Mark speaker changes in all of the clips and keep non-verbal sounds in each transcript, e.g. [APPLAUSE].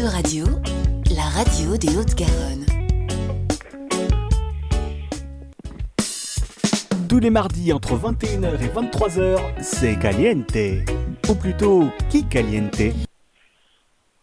Speaker 1: de Radio, la radio des Hautes-Garonne.
Speaker 2: Tous les mardis entre 21h et 23h, c'est Caliente. Ou plutôt, qui Caliente?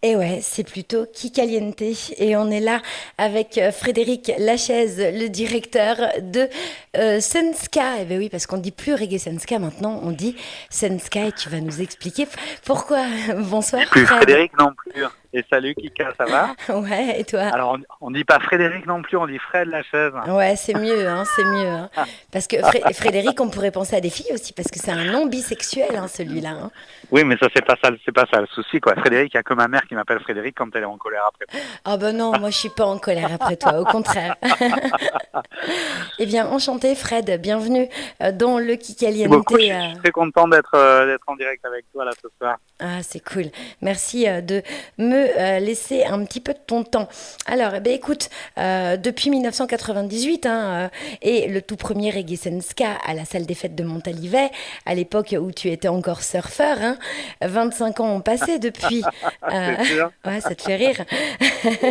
Speaker 3: Et ouais, c'est plutôt Kikaliente. Et on est là avec euh, Frédéric Lachaise, le directeur de euh, Senska. Et eh ben oui, parce qu'on dit plus Reggae Senska maintenant, on dit Senska et tu vas nous expliquer pourquoi. [LAUGHS] Bonsoir.
Speaker 4: Plus Frédéric non plus. Et salut Kika, ça va [LAUGHS]
Speaker 3: Ouais, et toi
Speaker 4: Alors on, dit pas Frédéric non plus, on dit Fred la chaise.
Speaker 3: Ouais, c'est mieux, hein, c'est mieux. Hein. [LAUGHS] Parce que Frédéric, on pourrait penser à des filles aussi, parce que c'est un nom bisexuel, hein, celui-là. Hein.
Speaker 4: Oui, mais ça c'est pas ça, c'est pas ça le souci quoi. Frédéric, il y a que ma mère qui m'appelle Frédéric quand elle est en colère après.
Speaker 3: Ah ben non, moi je suis pas en colère après toi, au contraire. [LAUGHS] eh bien, enchanté Fred, bienvenue euh, dans le Kikaliente.
Speaker 4: Je suis euh. très content d'être euh, d'être en direct avec toi là ce soir.
Speaker 3: Ah, c'est cool. Merci de me euh, laisser un petit peu de ton temps. Alors, eh ben, écoute, euh, depuis 1998 hein, euh, et le tout premier Reggae Senska à la salle des fêtes de Montalivet, à l'époque où tu étais encore surfeur, hein, 25 ans ont passé depuis. [LAUGHS] [LAUGHS] ouais, ça te fait rire.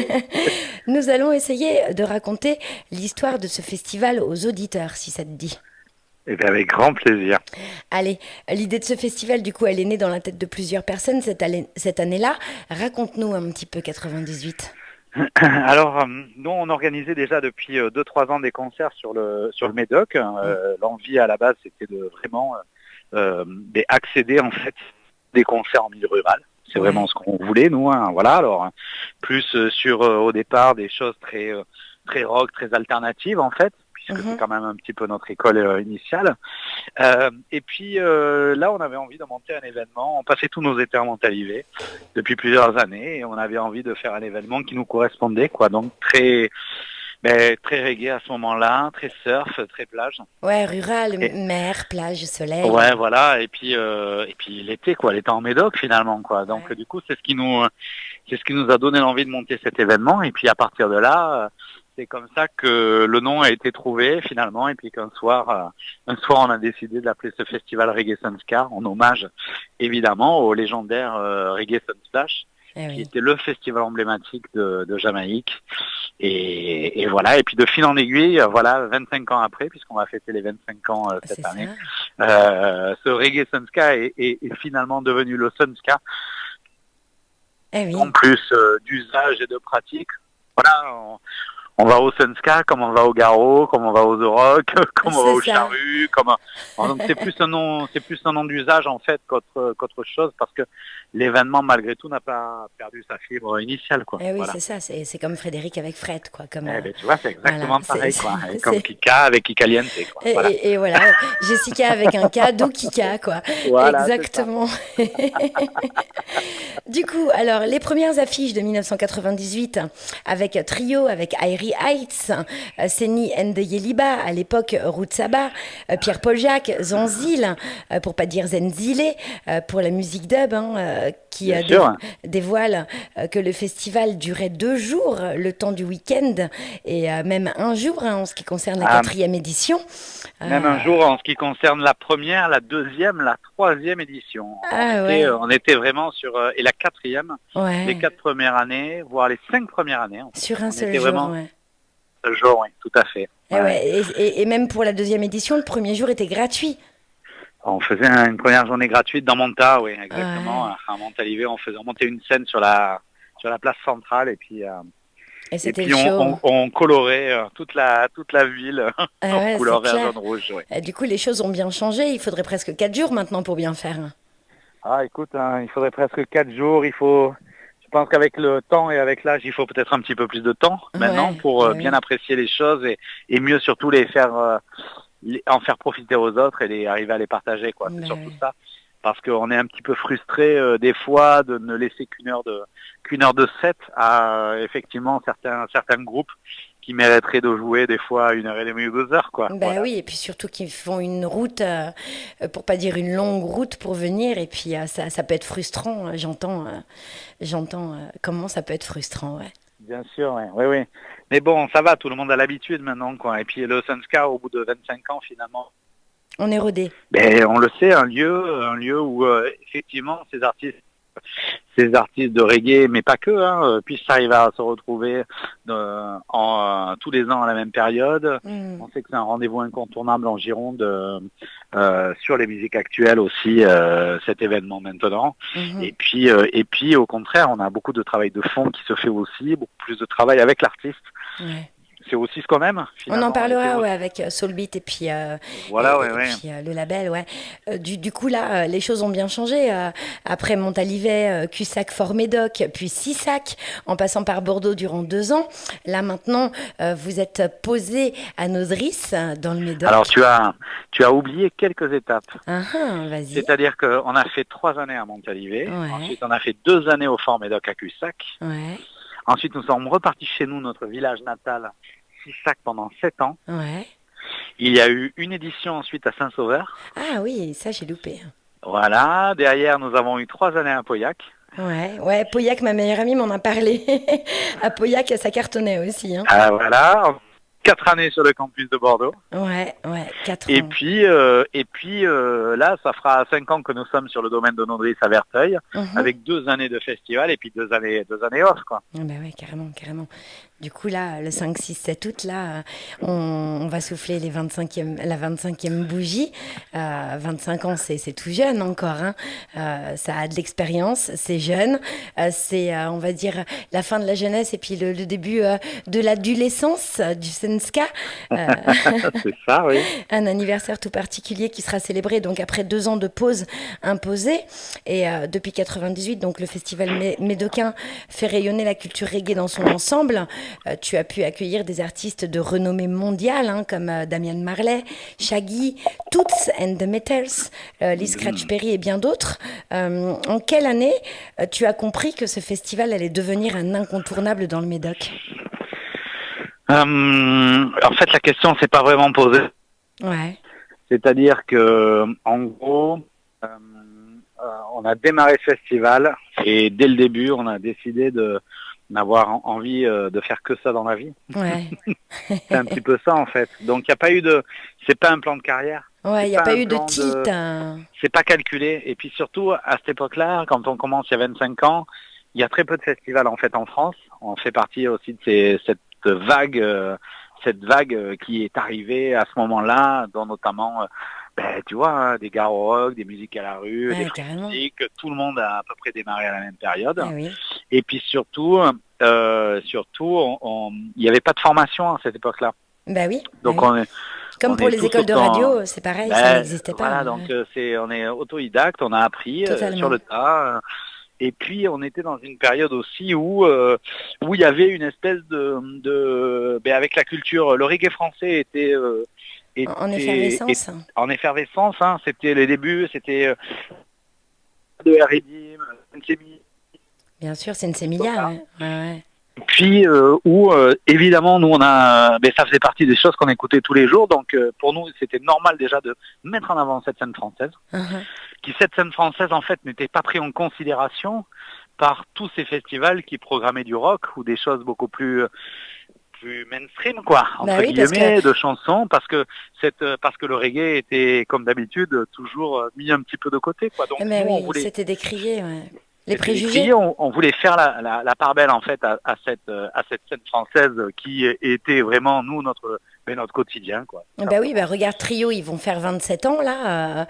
Speaker 3: [LAUGHS] Nous allons essayer de raconter l'histoire de ce festival aux auditeurs, si ça te dit.
Speaker 4: Eh bien, avec grand plaisir.
Speaker 3: Allez, l'idée de ce festival, du coup, elle est née dans la tête de plusieurs personnes cette, année-là. Raconte-nous un petit peu 98. [CLEARS THROAT]
Speaker 4: Alors, euh, nous, on organisait déjà depuis 2-3 euh, ans des concerts sur le, sur le Médoc. Euh, mm. L'envie à la base, c'était de vraiment accéder en fait des concerts en milieu rural. C'est vraiment ce qu'on voulait, nous. Hein. Voilà. Alors, plus sur au départ des choses très très rock, très alternatives en fait puisque c'est mhm. quand même un petit peu notre école euh, initiale. Euh, et puis euh, là, on avait envie de monter un événement. On passait tous nos étés à Montalivet depuis plusieurs années et on avait envie de faire un événement qui nous correspondait, quoi. Donc très mais très reggae à ce moment-là, très surf, très plage.
Speaker 3: Ouais, rural, mer, plage, soleil.
Speaker 4: Ouais, voilà. Et puis et puis l'été, quoi, l'été en Médoc finalement, quoi. Donc du coup, c'est ce qui nous c'est ce qui nous a donné l'envie de monter cet événement. Et puis à partir de là, c'est comme ça que le nom a été trouvé finalement. Et puis qu'un soir, euh, un soir on a décidé de l'appeler ce festival Reggae Sunscar en hommage évidemment au légendaire euh, Reggae Sunsplash eh qui était le festival emblématique de, Jamaïque. Et, voilà. Et puis de fil en aiguille voilà 25 ans après puisqu'on va fêter les 25 ans euh, cette année ce Reggae Sunska est, est, finalement devenu le Sunska eh en plus d'usage et de pratique. Voilà, on va au Sunska, comme on va au Garo, comme on va aux Rock, [LAUGHS] comme on va au Charru, comme donc c'est plus un nom, c'est plus un nom d'usage en fait qu'autre qu'autre chose parce que l'événement malgré tout n'a pas perdu sa fibre initiale quoi.
Speaker 3: Eh oui, c'est ça, c'est comme Frédéric avec Fred quoi, comme.
Speaker 4: Eh ben, tu vois, c'est exactement pareil quoi, [LAUGHS] comme Kika avec Kikaliente quoi.
Speaker 3: Et voilà. Et, voilà, [LAUGHS] Jessica avec un K, d'où Kika quoi. exactement. du coup, alors les premières affiches de 1998 avec Trio, avec Airi Heights, euh, Seni Yeliba, à l'époque Saba, euh, Pierre-Paul Jacques, Zanzil, euh, pour pas dire Zenzile, pour la musique dub, hein, qui dévoile que le festival durait deux jours, le temps du week-end, et même un jour hein, en ce qui concerne la ah. quatrième édition.
Speaker 4: Même un jour en ce qui concerne la première, la deuxième, la troisième édition.
Speaker 3: Ah,
Speaker 4: on, était, vraiment sur... et la quatrième, les quatre premières années, voire les cinq premières années.
Speaker 3: Sur un seul jour,
Speaker 4: jour, oui, tout à fait.
Speaker 3: Eh et, même pour la deuxième édition, le premier jour était gratuit.
Speaker 4: On faisait une première journée gratuite dans Monta, oui, exactement. À Montalivet, on faisait monter une scène sur la sur la place centrale et puis. Euh,
Speaker 3: et,
Speaker 4: puis on, colorait euh, toute la toute la ville ah [LAUGHS] en couleur vert, jaune, rouge.
Speaker 3: du coup, les choses ont bien changé. Il faudrait presque quatre jours maintenant pour bien faire.
Speaker 4: Ah, écoute, hein, il faudrait presque quatre jours. Il faut pense qu'avec le temps et avec l'âge, il faut peut-être un petit peu plus de temps maintenant pour euh, bien apprécier les choses et, mieux surtout les faire euh, en faire profiter aux autres et les, arriver à les partager quoi. C'est surtout ça. Parce qu'on est un petit peu frustré euh, des fois de ne laisser qu'une heure de qu'une heure de set à effectivement certains certains groupes qui mériteraient de jouer des fois une heure et demie ou deux heures. Quoi.
Speaker 3: Ben oui, et puis surtout qu'ils font une route, euh, pour pas dire une longue route pour venir, et puis euh, ça, ça, peut être frustrant, euh, j'entends, j'entends comment ça peut être frustrant. Ouais.
Speaker 4: Bien sûr, oui, oui, oui. Mais bon, ça va, tout le monde a l'habitude maintenant. Quoi. Et puis le Sunska, au bout de 25 ans, finalement,
Speaker 3: on est rodé.
Speaker 4: Ben, on le sait, un lieu, un lieu où effectivement ces artistes ces artistes de reggae, mais pas que, hein, puissent arriver à se retrouver en, tous les ans à la même période. Mm. On sait que c'est un rendez-vous incontournable en Gironde sur les musiques actuelles aussi, cet événement maintenant. Mm-hmm. Et puis, et puis au contraire, on a beaucoup de travail de fond qui se fait aussi, beaucoup plus de travail avec l'artiste c'est aussi ce qu'on aime.
Speaker 3: On en parlera ouais, avec euh, Soulbeat et puis, euh,
Speaker 4: voilà,
Speaker 3: Puis, euh, le label. Ouais. Du, du, coup, là, les choses ont bien changé. après Montalivet, Cussac, Fort-Médoc, puis Sissac, en passant par Bordeaux durant deux ans. Là, maintenant, vous êtes posé à Nodris, dans le Médoc.
Speaker 4: Alors, tu as, tu as oublié quelques étapes.
Speaker 3: Ah, ah.
Speaker 4: C'est-à-dire qu'on a fait trois années à Montalivet. Ensuite, on a fait deux années au Fort-Médoc à Cussac.
Speaker 3: Ouais.
Speaker 4: Ensuite, nous sommes repartis chez nous, notre village natal, Sissac, pendant sept ans.
Speaker 3: Ouais.
Speaker 4: Il y a eu une édition ensuite à Saint-Sauveur.
Speaker 3: Ah oui, ça j'ai loupé.
Speaker 4: Voilà. Derrière, nous avons eu trois années à Pauillac.
Speaker 3: Ouais, ouais, Pauillac, ma meilleure amie m'en a parlé. [LAUGHS] à Pauillac, ça cartonnait aussi. Hein.
Speaker 4: Ah voilà quatre années sur le campus de Bordeaux.
Speaker 3: Ouais, ouais, quatre
Speaker 4: et Puis, euh, et puis euh, là, ça fera cinq ans que nous sommes sur le domaine de Nodris à Verteuil, mhm. avec deux années de festival et puis deux années, deux années off, quoi.
Speaker 3: Ah bah ouais, carrément, carrément. Du coup, là, le 5, 6, 7 août, là, on, va souffler les 25e, la 25e bougie. 25 euh, ans, c'est tout jeune encore. Hein. Euh, ça a de l'expérience, c'est jeune. Euh, c'est, on va dire, la fin de la jeunesse et puis le, début de l'adolescence du Senska. [LAUGHS]
Speaker 4: c'est ça, oui. [LAUGHS]
Speaker 3: Un anniversaire tout particulier qui sera célébré donc après deux ans de pause imposée. Et depuis 98, donc le festival médocain fait rayonner la culture reggae dans son ensemble. Euh, tu as pu accueillir des artistes de renommée mondiale hein, comme euh, Damien Marley, Shaggy, Toots and the Metals, euh, Lee Scratch mm. Perry et bien d'autres. en quelle année tu as compris que ce festival allait devenir un incontournable dans le Médoc?
Speaker 4: En fait, la question s'est pas vraiment posée.
Speaker 3: Ouais.
Speaker 4: C'est-à-dire que, en gros, on a démarré ce festival et dès le début, on a décidé de n'avoir envie euh, de faire que ça dans la vie.
Speaker 3: Ouais. [LAUGHS]
Speaker 4: c'est un petit peu ça en fait. Donc il n'y a pas eu de, c'est pas un plan de carrière.
Speaker 3: Ouais, il n'y a pas, eu de titre. Hein.
Speaker 4: C'est pas calculé. Et puis surtout à cette époque-là, quand on commence il y a 25 ans, il y a très peu de festivals en fait en France. On fait partie aussi de ces, cette vague, euh, cette vague euh, qui est arrivée à ce moment-là, dont notamment ben, tu vois, hein, des rock, des musiques à la rue, des musiques, tout le monde a à peu près démarré à la même période.
Speaker 3: Eh
Speaker 4: Et puis surtout, euh, surtout, il n'y avait pas de formation à cette époque-là.
Speaker 3: Ben oui.
Speaker 4: Donc on est,
Speaker 3: comme pour les écoles de radio, c'est pareil, ça ben, n'existait pas.
Speaker 4: Voilà, donc euh, c'est, on est autodidacte, on a appris euh, sur le tas. Et puis on était dans une période aussi où où il y avait une espèce de, de ben, avec la culture, le reggae français était
Speaker 3: en effervescence.
Speaker 4: en effervescence, hein, c'était les débuts, c'était euh, de R&D,
Speaker 3: Bien sûr, c'est une sémilla, ouais. ouais,
Speaker 4: Puis euh, où euh, évidemment nous on a, ben, ça faisait partie des choses qu'on écoutait tous les jours, donc pour nous c'était normal déjà de mettre en avant cette scène française,
Speaker 3: uh-huh.
Speaker 4: qui cette scène française en fait n'était pas prise en considération par tous ces festivals qui programmaient du rock ou des choses beaucoup plus plus mainstream quoi entre bah guillemets de chansons parce que cette parce que le reggae était comme d'habitude toujours mis un petit peu de côté quoi
Speaker 3: donc Mais oui, voulait... c'était décrié ouais. les préjugés
Speaker 4: on, voulait faire la, la, la, part belle en fait à, à cette à cette scène française qui était vraiment nous notre mais notre quotidien. Quoi.
Speaker 3: Bah oui, bah regarde Trio, ils vont faire 27 ans là, euh,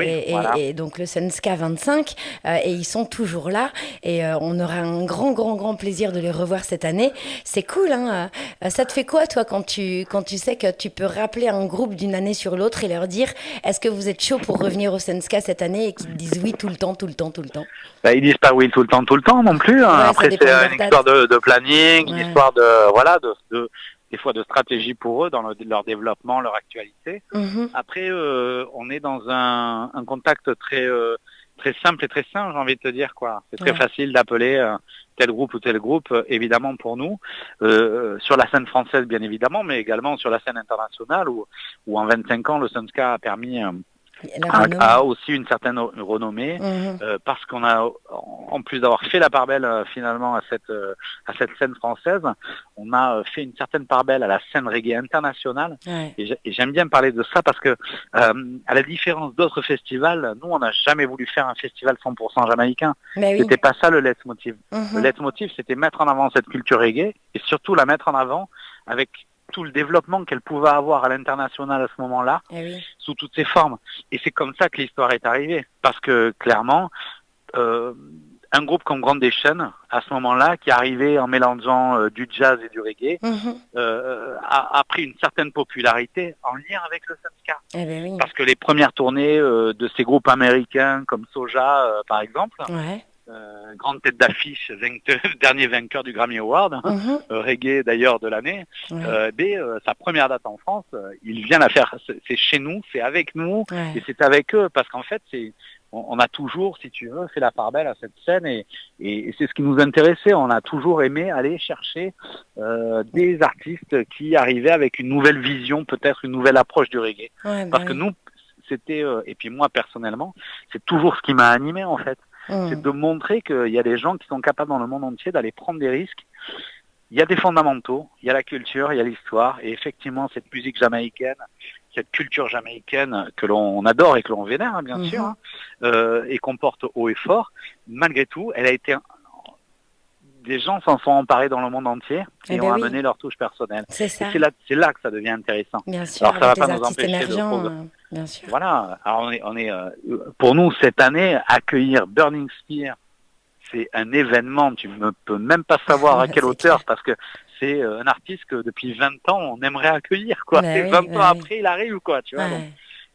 Speaker 4: eh
Speaker 3: et, donc le Sunska 25, euh, et ils sont toujours là, et euh, on aura un grand, grand, grand plaisir de les revoir cette année. C'est cool, hein Ça te fait quoi, toi, quand tu, quand tu sais que tu peux rappeler un groupe d'une année sur l'autre et leur dire, est-ce que vous êtes chaud pour revenir au Sunska cette année, et qu'ils disent oui tout le temps, tout le temps, tout le temps?
Speaker 4: Bah, Ils disent pas oui tout le temps, tout le temps non plus. Hein. Après, c'est une histoire de, de planning, une histoire de, voilà, de, de des fois de stratégie pour eux dans leur développement, leur actualité.
Speaker 3: Mhm.
Speaker 4: Après, euh, on est dans un, un contact très euh, très simple et très sain, j'ai envie de te dire quoi. C'est très facile d'appeler euh, tel groupe ou tel groupe, évidemment pour nous, sur la scène française bien évidemment, mais également sur la scène internationale où, où en 25 ans le Sunska a permis a, aussi une certaine renommée mhm. euh, parce qu'on a, en plus d'avoir fait la part belle euh, finalement à cette euh, à cette scène française, on a fait une certaine part belle à la scène reggae internationale. Et j'aime bien parler de ça parce que à la différence d'autres festivals, nous on n'a jamais voulu faire un festival 100% jamaïcain. C'était pas ça le leitmotiv. motive Le leitmotiv c'était mettre en avant cette culture reggae et surtout la mettre en avant avec tout le développement qu'elle pouvait avoir à l'international à ce moment-là, eh sous toutes ses formes. Et c'est comme ça que l'histoire est arrivée. Parce que clairement, euh, un groupe comme Grande Chaînes, à ce moment-là, qui arrivait en mélangeant euh, du jazz et du reggae, mhm. euh, a, pris une certaine popularité en lien avec le Sanska. Eh ben Parce que les premières tournées de ces groupes américains comme Soja, par exemple, euh, grande tête d'affiche, [LAUGHS] dernier vainqueur du Grammy Award, hein, mhm. euh, reggae d'ailleurs de l'année. Euh, sa première date en France, il vient la faire. C'est chez nous, c'est avec nous, et c'est avec eux, parce qu'en fait, c'est on, a toujours, si tu veux, fait la part belle à cette scène et, et, c'est ce qui nous intéressait. On a toujours aimé aller chercher des artistes qui arrivaient avec une nouvelle vision, peut-être une nouvelle approche du reggae. Bah parce que nous, c'était, et puis moi personnellement, c'est toujours ce qui m'a animé en fait. Mmh. C'est de montrer qu'il y a des gens qui sont capables dans le monde entier d'aller prendre des risques. Il y a des fondamentaux, il y a la culture, il y a l'histoire, et effectivement cette musique jamaïcaine, cette culture jamaïcaine que l'on adore et que l'on vénère, hein, bien mmh. sûr, hein, euh, et qu'on porte haut et fort, malgré tout, elle a été des gens s'en sont emparés dans le monde entier et, eh ben ont amené leur touche personnelle. C'est là, là, que ça devient intéressant.
Speaker 3: Bien sûr, Alors ça va pas nous empêcher de bien sûr.
Speaker 4: Voilà. Alors on est, on est euh, pour nous cette année accueillir Burning Spear, c'est un événement. Tu ne peux même pas savoir à [LAUGHS] quelle hauteur parce que c'est euh, un artiste que depuis 20 ans on aimerait accueillir quoi. et 20 ans après il arrive quoi, tu vois.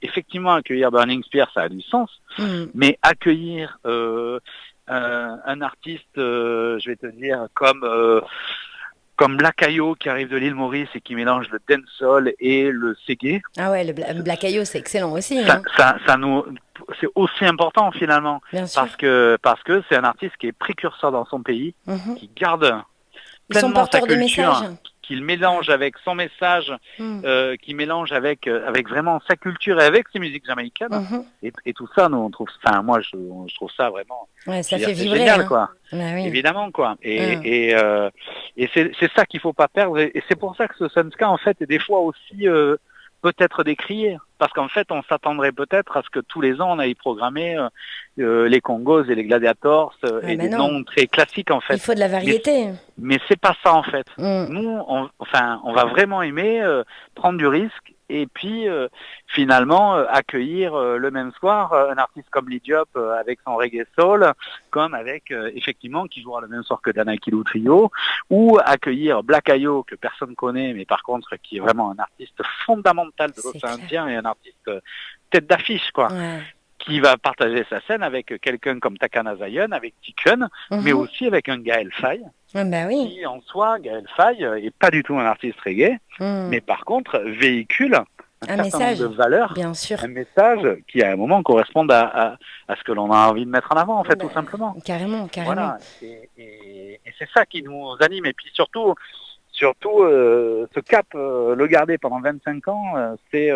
Speaker 4: effectivement accueillir Burning Spear ça a du sens, mm. mais accueillir euh, un, artiste, euh, je vais te dire, comme comme Blackayo qui arrive de l'île Maurice et qui mélange le dancehall et le segué.
Speaker 3: Ah ouais, le Blackayo c'est excellent aussi.
Speaker 4: Ça, hein. ça, nous, c'est aussi important finalement parce que parce que c'est un artiste qui est précurseur dans son pays, mhm. qui garde pleinement sa culture qu'il mélange avec son message, hmm. euh, qui mélange avec euh, avec vraiment sa culture et avec ses musiques jamaïcaines. Mhm. et, tout ça, nous on trouve, enfin moi je, trouve ça vraiment.
Speaker 3: Ouais, ça fait vibrer. Génial,
Speaker 4: hein. quoi. Bah Évidemment quoi. Et hmm. et, euh, et c'est ça qu'il faut pas perdre. Et, c'est pour ça que ce Sunska en fait est des fois aussi euh, peut-être décrié. Parce qu'en fait, on s'attendrait peut-être à ce que tous les ans, on aille programmer euh, euh, les Congos et les Gladiators euh, et des noms très classiques, en fait. Il
Speaker 3: faut de la variété.
Speaker 4: Mais, c'est pas ça, en fait. Mm. Nous, on, enfin, on va vraiment aimer prendre du risque et puis euh, finalement euh, accueillir euh, le même soir un artiste comme Lidiop avec son reggae soul, comme avec effectivement qui jouera le même soir que Danakilou Trio, ou accueillir Black Ayo que personne connaît, mais par contre qui est vraiment un artiste fondamental de l'océan Indien et un artiste tête d'affiche quoi. Qui va partager sa scène avec quelqu'un comme Takana Zayon, avec Tikun, mhm. mais aussi avec un Gaël Faye,
Speaker 3: ah, bah oui.
Speaker 4: qui en soi, Gaël Faye, est pas du tout un artiste reggae, mhm. mais par contre véhicule un, message de valeur,
Speaker 3: bien sûr.
Speaker 4: un message qui à un moment corresponde à, à, ce que l'on a envie de mettre en avant, en fait, bah, tout simplement.
Speaker 3: Carrément, carrément. Voilà.
Speaker 4: Et, et, c'est ça qui nous anime. Et puis surtout, surtout euh, ce cap, euh, le garder pendant 25 ans, euh, c'est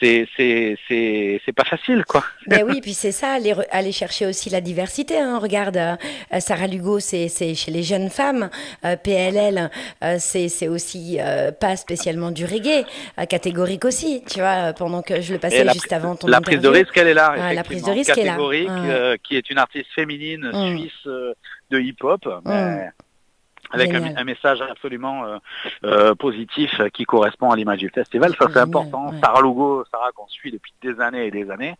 Speaker 4: c'est c'est c'est pas facile quoi.
Speaker 3: Ben oui, puis c'est ça, aller, aller chercher aussi la diversité. Hein. Regarde, euh, Sarah Lugo, c'est c'est chez les jeunes femmes. Euh, PLL, euh, c'est c'est aussi pas spécialement du reggae, catégorique aussi. Tu vois, pendant que je le passais juste avant ton
Speaker 4: La prise de risque, elle est là.
Speaker 3: la prise de risque,
Speaker 4: est là. qui est une artiste féminine mm. suisse de hip-hop. Mm avec un, message absolument euh, euh, positif qui correspond à l'image du festival. Ça, c'est important. Sarah Lugo, Sarah qu'on suit depuis des années et des années.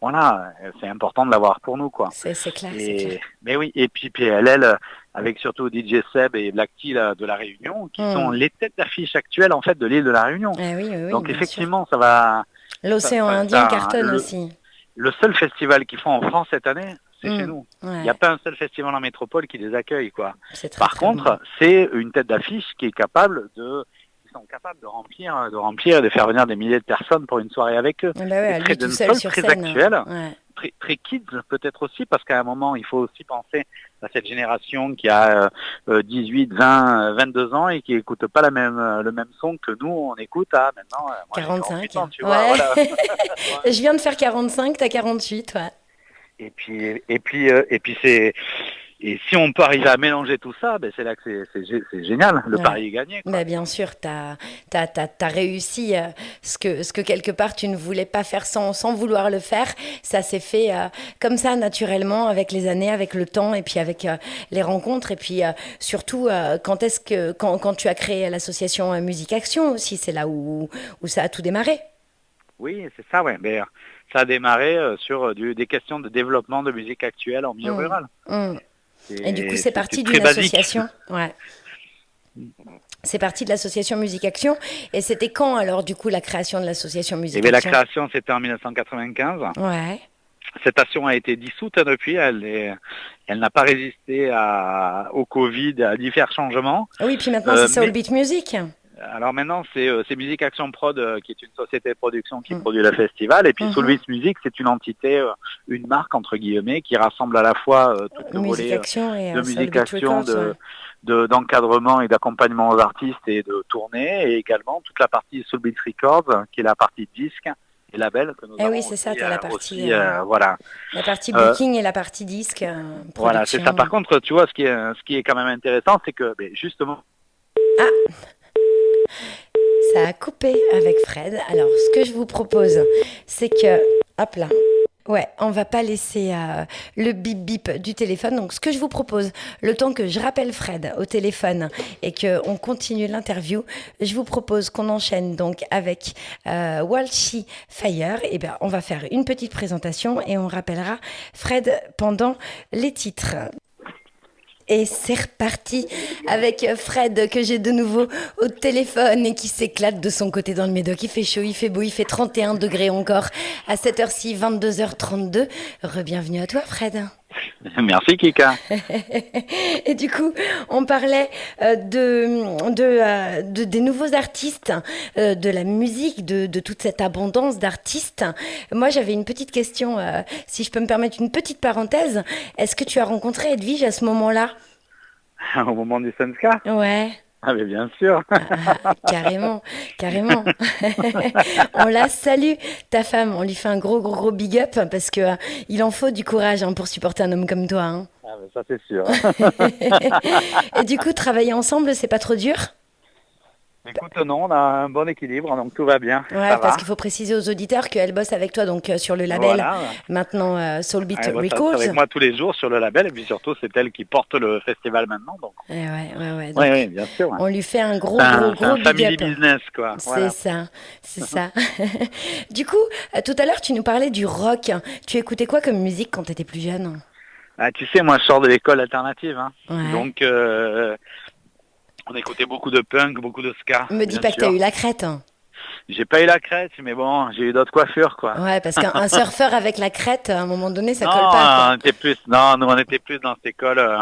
Speaker 4: Voilà, c'est important de l'avoir pour nous, quoi.
Speaker 3: C'est clair, clair,
Speaker 4: Mais oui, et puis PLL, avec surtout DJ Seb et Black Tea de la Réunion, qui hmm. sont les têtes d'affiche actuelles, en fait, de l'île de la Réunion.
Speaker 3: Eh
Speaker 4: Donc, effectivement, ça va...
Speaker 3: L'océan Indien cartonne aussi.
Speaker 4: Le seul festival qu'ils font en France cette année, c'est chez mm. nous. Il n'y a pas un seul festival en métropole qui les accueille, quoi. Par contre, c'est une tête d'affiche qui est capable de sont capables de remplir, de remplir, de faire venir des milliers de personnes pour une soirée avec eux.
Speaker 3: Ah bah ouais,
Speaker 4: Et très
Speaker 3: seul sur
Speaker 4: très
Speaker 3: scène.
Speaker 4: actuel.
Speaker 3: Ouais.
Speaker 4: Très, très kids peut-être aussi, parce qu'à un moment, il faut aussi penser à cette génération qui a euh, 18, 20, 22 ans et qui écoute pas la même, euh, le même son que nous, on écoute à maintenant. euh, moi, j'ai
Speaker 3: 45.
Speaker 4: 48 ans, tu
Speaker 3: Ouais.
Speaker 4: vois, voilà. [LAUGHS] [LAUGHS]
Speaker 3: Je viens de faire 45, t'as 48, ouais.
Speaker 4: Et puis, et puis, euh, et puis c'est, et si on peut arriver à mélanger tout ça, ben c'est là que c'est- c'est gé- c'est génial. Le
Speaker 3: Ouais.
Speaker 4: pari est gagné. quoi.
Speaker 3: Bah, bien sûr, tu as, réussi euh, ce, que, ce que quelque part tu ne voulais pas faire sans, sans vouloir le faire. Ça s'est fait euh, comme ça naturellement avec les années, avec le temps et puis avec euh, les rencontres. Et puis surtout, quand, est-ce que, quand, quand tu as créé l'association Musique Action aussi, c'est là où, où ça a tout démarré.
Speaker 4: Oui, c'est ça, ouais. Mais euh, ça a démarré euh, sur euh, du- des questions de développement de musique actuelle en milieu
Speaker 3: Mm.
Speaker 4: rural.
Speaker 3: Hum. Et du coup, c'est parti d'une association. [LAUGHS] Ouais. C'est parti de l'association Musique Action. Et c'était quand alors, du coup, la création de l'association
Speaker 4: Eh
Speaker 3: Musique
Speaker 4: la
Speaker 3: Action
Speaker 4: création, c'était en 1995.
Speaker 3: Ouais.
Speaker 4: Cette action a été dissoute depuis. Elle est- elle n'a pas résisté à, au Covid, à divers changements.
Speaker 3: Oui, puis maintenant,
Speaker 4: Euh,
Speaker 3: c'est Soul
Speaker 4: mais-
Speaker 3: Beat Music.
Speaker 4: Alors maintenant, c'est euh, Musique Action Prod, euh, qui est une société de production qui
Speaker 3: Mm.
Speaker 4: produit le festival. Et puis
Speaker 3: Mhm.
Speaker 4: Soulvis Music, c'est une entité, euh, une marque, entre guillemets, qui rassemble à la fois tout le volet de musique action,
Speaker 3: Records,
Speaker 4: de- d'encadrement et d'accompagnement aux artistes et de tournée, et également toute la partie Soul Beat Records, euh, qui est la partie disque et label que nous
Speaker 3: Eh oui,
Speaker 4: avons
Speaker 3: c'est ça, t'as la partie,
Speaker 4: aussi,
Speaker 3: euh,
Speaker 4: voilà.
Speaker 3: La partie
Speaker 4: Euh,
Speaker 3: booking et la partie disque. euh,
Speaker 4: Voilà, c'est ça. Par contre, tu vois, ce qui est, ce qui est quand même intéressant, c'est que, ben, justement,
Speaker 3: Ça a coupé avec Fred. Alors, ce que je vous propose, c'est que. Hop là. Ouais, on va pas laisser euh, le bip bip du téléphone. Donc, ce que je vous propose, le temps que je rappelle Fred au téléphone et que on continue l'interview, je vous propose qu'on enchaîne donc avec euh, Walshy Fire. Et ben, on va faire une petite présentation et on rappellera Fred pendant les titres. Et c'est reparti avec Fred que j'ai de nouveau au téléphone et qui s'éclate de son côté dans le Médoc. Il fait chaud, il fait beau, il fait 31 degrés encore à cette heure-ci, 22h32. Rebienvenue à toi Fred. [LAUGHS]
Speaker 4: merci Kika. [LAUGHS]
Speaker 3: Et du coup, on parlait euh, de, de, euh, de- des nouveaux artistes, euh, de la musique, de, de toute cette abondance d'artistes. Moi, j'avais une petite question, si je peux me permettre une petite parenthèse. Est-ce que tu as rencontré Edwige à ce moment-là? [LAUGHS]
Speaker 4: Au moment du Sunska
Speaker 3: Ouais. [LAUGHS]
Speaker 4: Ah, mais bien sûr.
Speaker 3: Ah, [LAUGHS] carrément, carrément. [LAUGHS] on la salue, ta femme. On lui fait un gros, gros, gros big up parce que euh, il en faut du courage hein, pour supporter un homme comme toi. hein.
Speaker 4: Ah, mais ça, c'est sûr.
Speaker 3: Et du coup, travailler ensemble, c'est pas trop dur?
Speaker 4: Écoute, non, on a un bon équilibre, donc tout va bien.
Speaker 3: Ouais,
Speaker 4: ça
Speaker 3: parce qu'il faut préciser aux auditeurs qu'elle bosse avec toi donc euh, sur le label
Speaker 4: Voilà.
Speaker 3: maintenant euh, Soul Beat
Speaker 4: Elle bosse avec moi tous les jours sur le label, et puis surtout, c'est elle qui porte le festival maintenant. Donc,
Speaker 3: Ouais, ouais, ouais, ouais. Donc,
Speaker 4: oui, oui, bien sûr.
Speaker 3: On lui fait un gros,
Speaker 4: un,
Speaker 3: gros,
Speaker 4: c'est
Speaker 3: gros
Speaker 4: un family
Speaker 3: up.
Speaker 4: business, quoi.
Speaker 3: C'est ça, c'est ça. [LAUGHS] du coup, euh, tout à l'heure, tu nous parlais du rock. Tu écoutais quoi comme musique quand tu étais plus jeune?
Speaker 4: Ah, tu sais, moi, je sors de l'école alternative. Hein.
Speaker 3: Ouais.
Speaker 4: Donc, euh, on écoutait beaucoup de punk, beaucoup de ska.
Speaker 3: Me dis pas que t'as eu la crête. hein.
Speaker 4: J'ai pas eu la crête, mais bon, j'ai eu d'autres coiffures, quoi.
Speaker 3: Ouais, parce qu'un [LAUGHS] surfeur avec la crête, à un moment donné, ça
Speaker 4: non,
Speaker 3: colle
Speaker 4: on
Speaker 3: pas.
Speaker 4: était plus, non, nous, on était plus dans cette école. euh,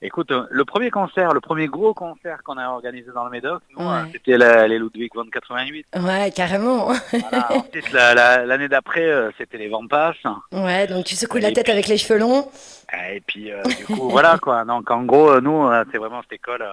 Speaker 4: Écoute, euh, le premier concert, le premier gros concert qu'on a organisé dans le Médoc, nous,
Speaker 3: Ouais.
Speaker 4: euh, c'était les Ludwig von 88.
Speaker 3: quoi. Ouais, carrément.
Speaker 4: Voilà. [LAUGHS] Ensuite, la- la- l'année d'après, euh, c'était les Vampas.
Speaker 3: Ouais, donc tu secoues la tête
Speaker 4: puis-
Speaker 3: avec les cheveux longs.
Speaker 4: Et puis, euh, du coup, voilà, quoi. Donc, en gros, nous, c'est vraiment cette école,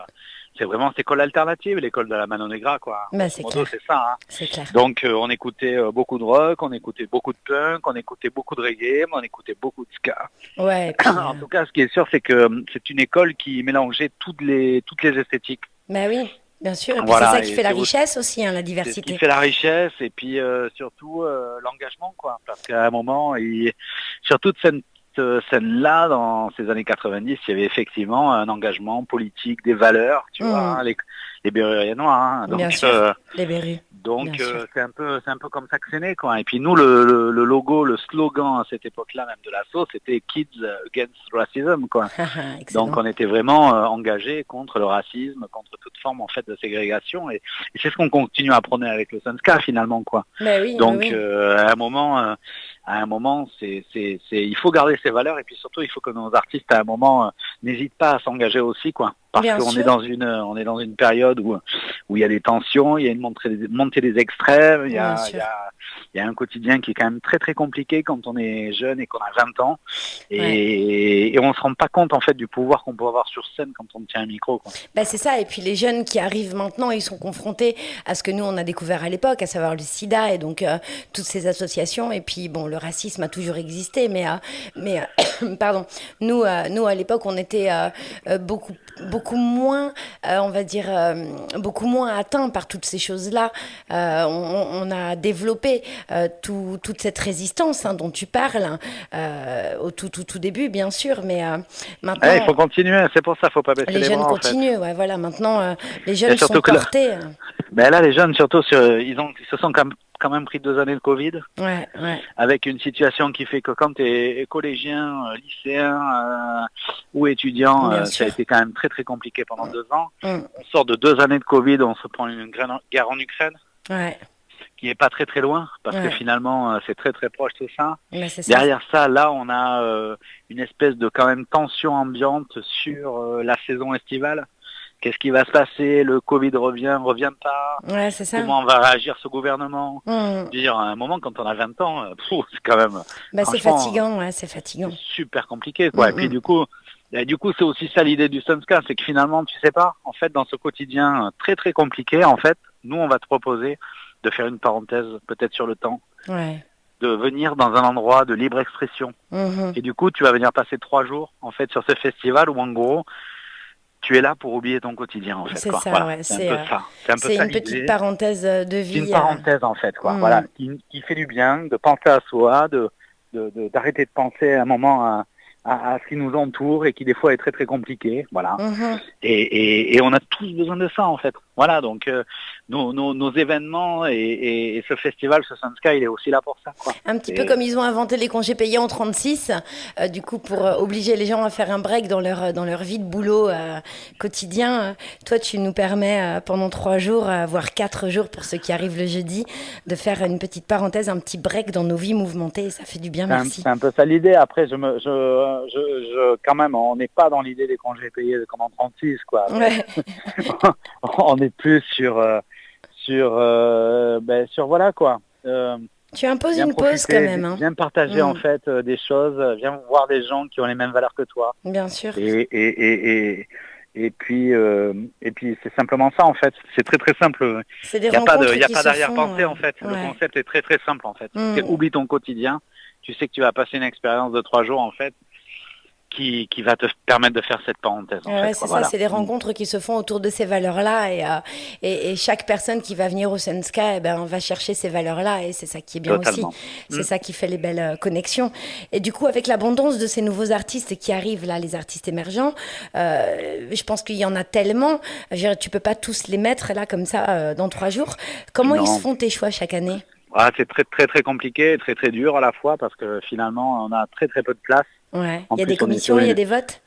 Speaker 4: c'est vraiment cette école alternative, l'école de la Mano Negra, quoi.
Speaker 3: Bah, c'est
Speaker 4: ça, hein.
Speaker 3: clair.
Speaker 4: Donc euh, on écoutait euh, beaucoup de rock, on écoutait beaucoup de punk, on écoutait beaucoup de reggae, mais on écoutait beaucoup de ska.
Speaker 3: Ouais, puis,
Speaker 4: en
Speaker 3: euh,
Speaker 4: tout cas, ce qui est sûr, c'est que c'est une école qui mélangeait toutes les toutes les esthétiques.
Speaker 3: bah oui, bien sûr.
Speaker 4: Voilà,
Speaker 3: c'est ça qui fait la richesse aussi, hein, la
Speaker 4: C'est ce qui
Speaker 3: diversité.
Speaker 4: fait la richesse et puis euh, surtout euh, l'engagement, quoi. Parce qu'à un moment, il... sur toute cette euh, scène-là, dans ces années 90, il y avait effectivement un engagement politique, des valeurs, tu vois, hein, les, les Berruriers noirs. hein. Donc,
Speaker 3: Bien sûr.
Speaker 4: euh,
Speaker 3: Les berrues.
Speaker 4: Donc
Speaker 3: Bien sûr.
Speaker 4: euh, c'est un peu c'est un peu comme ça que c'est né quoi. Et puis nous le, le, le logo, le slogan à cette époque-là même de l'asso, c'était Kids Against Racism quoi. [LAUGHS] Donc on était vraiment euh, engagés contre le racisme, contre toute forme en fait de ségrégation et, et c'est ce qu'on continue à prôner avec le Sunska finalement quoi.
Speaker 3: Oui,
Speaker 4: Donc
Speaker 3: oui.
Speaker 4: à un moment à un moment c'est il faut garder ses valeurs et puis surtout il faut que nos artistes à un moment n'hésitent pas à s'engager aussi quoi. Parce qu'on est dans une on est dans une période où où il y a des tensions, il y a une montée des, montée des extrêmes, il y, a, il, y a, il y a un quotidien qui est quand même très très compliqué quand on est jeune et qu'on a 20 ans et, et on se rend pas compte en fait du pouvoir qu'on peut avoir sur scène quand on tient un micro. Quoi.
Speaker 3: Bah, c'est ça, et puis les jeunes qui arrivent maintenant, ils sont confrontés à ce que nous on a découvert à l'époque, à savoir le sida et donc euh, toutes ces associations. Et puis bon, le racisme a toujours existé, mais euh, mais euh, [COUGHS] pardon, nous euh, nous à l'époque on était beaucoup beaucoup moins, euh, on va dire euh, beaucoup moins atteints par toutes ces choses-là. Euh, on, on a développé tout- toute cette résistance hein, dont tu parles hein, au tout tout tout début, bien sûr, mais maintenant.
Speaker 4: Il faut continuer, c'est pour ça, faut pas baisser
Speaker 3: Les
Speaker 4: les,
Speaker 3: jeunes
Speaker 4: bras. en fait.
Speaker 3: continuent, ouais, voilà. Maintenant, les jeunes sont
Speaker 4: là-
Speaker 3: portés. euh,
Speaker 4: Ben là, les jeunes surtout, sur, ils ont ils se sont quand même, quand même pris deux années de Covid.
Speaker 3: Ouais, ouais.
Speaker 4: avec une situation qui fait que quand tu es collégien, euh, lycéen euh, ou étudiant, euh, ça a été quand même très très compliqué pendant deux ans.
Speaker 3: Mm.
Speaker 4: On sort de deux années de Covid, on se prend une guerre en Ukraine
Speaker 3: Ouais,
Speaker 4: qui est pas très très loin parce que finalement c'est très très proche tout ça. Derrière ça, là on a euh, une espèce de quand même tension ambiante sur la saison estivale. Qu'est-ce qui va se passer? Le Covid revient, revient pas?
Speaker 3: Ouais, c'est ça.
Speaker 4: Comment va réagir ce gouvernement?
Speaker 3: Mm.
Speaker 4: Dire, à un moment, quand on a 20 ans, euh, c'est quand même
Speaker 3: Bah, c'est fatigant, ouais, c'est fatigant.
Speaker 4: super compliqué quoi.
Speaker 3: Mm,
Speaker 4: et puis
Speaker 3: mm.
Speaker 4: du coup, et du coup c'est aussi ça l'idée du Sunska, c'est que finalement tu sais pas, en fait dans ce quotidien euh, très très compliqué, en fait, nous on va te proposer de faire une parenthèse peut-être sur le temps,
Speaker 3: Ouais.
Speaker 4: de venir dans un endroit de libre expression.
Speaker 3: Mhm.
Speaker 4: Et du coup tu vas venir passer trois jours en fait sur ce festival où en gros tu es là pour oublier ton quotidien en fait.
Speaker 3: C'est
Speaker 4: quoi.
Speaker 3: ça,
Speaker 4: Voilà,
Speaker 3: ouais,
Speaker 4: c'est un peu
Speaker 3: euh,
Speaker 4: ça. C'est un
Speaker 3: une petite parenthèse euh, de vie.
Speaker 4: une
Speaker 3: euh,
Speaker 4: parenthèse en fait, quoi.
Speaker 3: Mm.
Speaker 4: Voilà, qui, qui fait du bien, de penser à soi, de de- de- d'arrêter de, penser un moment à, à, à ce qui nous entoure et qui des fois est très très compliqué. Voilà.
Speaker 3: mhm.
Speaker 4: Et, et, et on a tous besoin de ça en fait. Voilà, donc euh, nos, nos, nos événements et, et, et ce festival, ce Sun Sky, il est aussi là pour ça. Quoi.
Speaker 3: Un petit
Speaker 4: Et-
Speaker 3: peu comme ils ont inventé les congés payés en 36, euh, du coup pour euh, obliger les gens à faire un break dans leur dans leur vie de boulot quotidien. toi, tu nous permets pendant trois jours, voire quatre jours pour ceux qui arrivent le jeudi, de faire une petite parenthèse, un petit break dans nos vies mouvementées. Ça fait du bien, merci.
Speaker 4: c'est un peu ça l'idée. Après, je me, je, je, je, quand même, on n'est pas dans l'idée des congés payés comme en 36, quoi.
Speaker 3: Ouais. [LAUGHS]
Speaker 4: on est plus sur, euh, sur, euh, ben, sur voilà quoi. Euh,
Speaker 3: Tu imposes une pause quand même, hein.
Speaker 4: Viens partager
Speaker 3: Mm.
Speaker 4: en fait euh, des choses, viens voir des gens qui ont les mêmes valeurs que toi.
Speaker 3: bien sûr.
Speaker 4: Et, et, et, et, et puis, euh, et puis c'est simplement ça en fait. C'est très très simple.
Speaker 3: C'est des
Speaker 4: Il n'y a pas d'arrière-pensée en fait.
Speaker 3: ouais.
Speaker 4: Le concept est très très simple en fait.
Speaker 3: Mm.
Speaker 4: Oublie ton quotidien. Tu sais que tu vas passer une expérience de trois jours en fait qui, qui va te permettre de faire cette parenthèse. En
Speaker 3: Ouais,
Speaker 4: fait,
Speaker 3: c'est ça, c'est des rencontres qui se font autour de ces valeurs-là et, euh, et, et chaque personne qui va venir au Senska eh ben, va chercher ces valeurs-là et c'est ça qui est bien
Speaker 4: Totalement.
Speaker 3: aussi. C'est
Speaker 4: Mm.
Speaker 3: ça qui fait les belles euh, connexions. Et du coup, avec l'abondance de ces nouveaux artistes qui arrivent là, les artistes émergents, euh, je pense qu'il y en a tellement. Je tu peux pas tous les mettre là comme ça dans trois jours. Comment ils se font tes choix chaque année?
Speaker 4: Ah, c'est très très très compliqué, et très très dur à la fois parce que finalement on a très très peu de place.
Speaker 3: Ouais.
Speaker 4: En
Speaker 3: Il y a
Speaker 4: plus,
Speaker 3: des commissions, il y a des votes.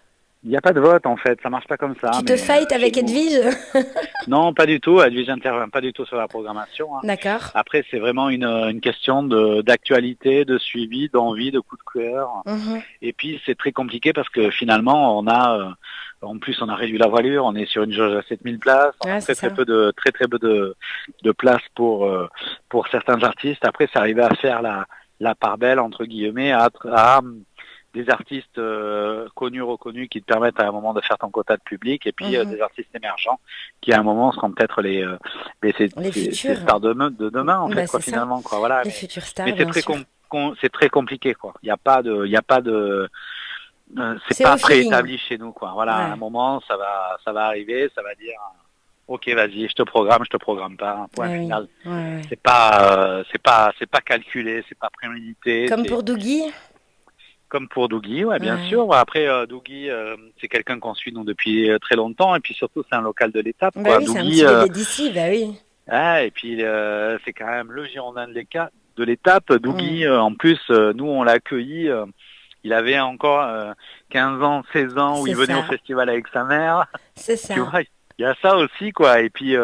Speaker 4: Il n'y a pas de vote en fait, ça marche pas comme ça.
Speaker 3: tu te
Speaker 4: mais,
Speaker 3: fights
Speaker 4: euh,
Speaker 3: avec Edwige [LAUGHS]
Speaker 4: Non, pas du tout. Edwige n'intervient pas du tout sur la programmation. hein.
Speaker 3: D'accord.
Speaker 4: Après, c'est vraiment une, une question de d'actualité, de suivi, d'envie, de coup de cœur.
Speaker 3: Mhm.
Speaker 4: Et puis, c'est très compliqué parce que finalement, on a, euh, en plus, on a réduit la voilure. On est sur une jauge à 7000 places. On
Speaker 3: Ouais,
Speaker 4: a
Speaker 3: c'est
Speaker 4: très très
Speaker 3: ça.
Speaker 4: peu de très très peu de, de places pour euh, pour certains artistes. Après, c'est arrivé à faire la la part belle entre guillemets à, à des artistes euh, connus, reconnus, qui te permettent à un moment de faire ton quota de public, et puis euh,
Speaker 3: Mhm.
Speaker 4: des artistes émergents qui à un moment seront peut-être les, euh,
Speaker 3: Les futurs.
Speaker 4: c'est stars de, demain- de demain en
Speaker 3: Bah,
Speaker 4: fait, quoi, finalement, quoi. Voilà.
Speaker 3: Les
Speaker 4: Mais,
Speaker 3: futurs stars,
Speaker 4: mais c'est très com- très compliqué, quoi. Il n'y a pas de, il y a pas de, c'est pas préétabli chez nous, quoi. Voilà,
Speaker 3: Ouais.
Speaker 4: à un moment, ça va, ça va arriver, ça va dire, ok, vas-y, je te programme, je te programme pas, point
Speaker 3: Ouais, oui.
Speaker 4: final.
Speaker 3: Ouais, ouais.
Speaker 4: C'est pas, euh, c'est pas, c'est pas calculé, c'est pas prémédité.
Speaker 3: Comme pour Dougie?
Speaker 4: Comme pour Dougie, ouais, bien
Speaker 3: Ouais.
Speaker 4: sûr. Après, euh, Dougie, euh, c'est quelqu'un qu'on suit nous depuis euh, très longtemps, et puis surtout, c'est un local de l'étape.
Speaker 3: Bah
Speaker 4: quoi.
Speaker 3: oui, c'est un petit
Speaker 4: euh,
Speaker 3: d'ici, bah oui.
Speaker 4: ah, et puis euh, c'est quand même le Girondin de l'étape. Dougie, en plus, nous, on l'a accueilli. il avait encore euh, 15 ans, 16 ans, où il venait
Speaker 3: ça.
Speaker 4: au festival avec sa mère.
Speaker 3: C'est [LAUGHS] ça.
Speaker 4: Tu vois, il y a ça aussi, quoi. Et puis,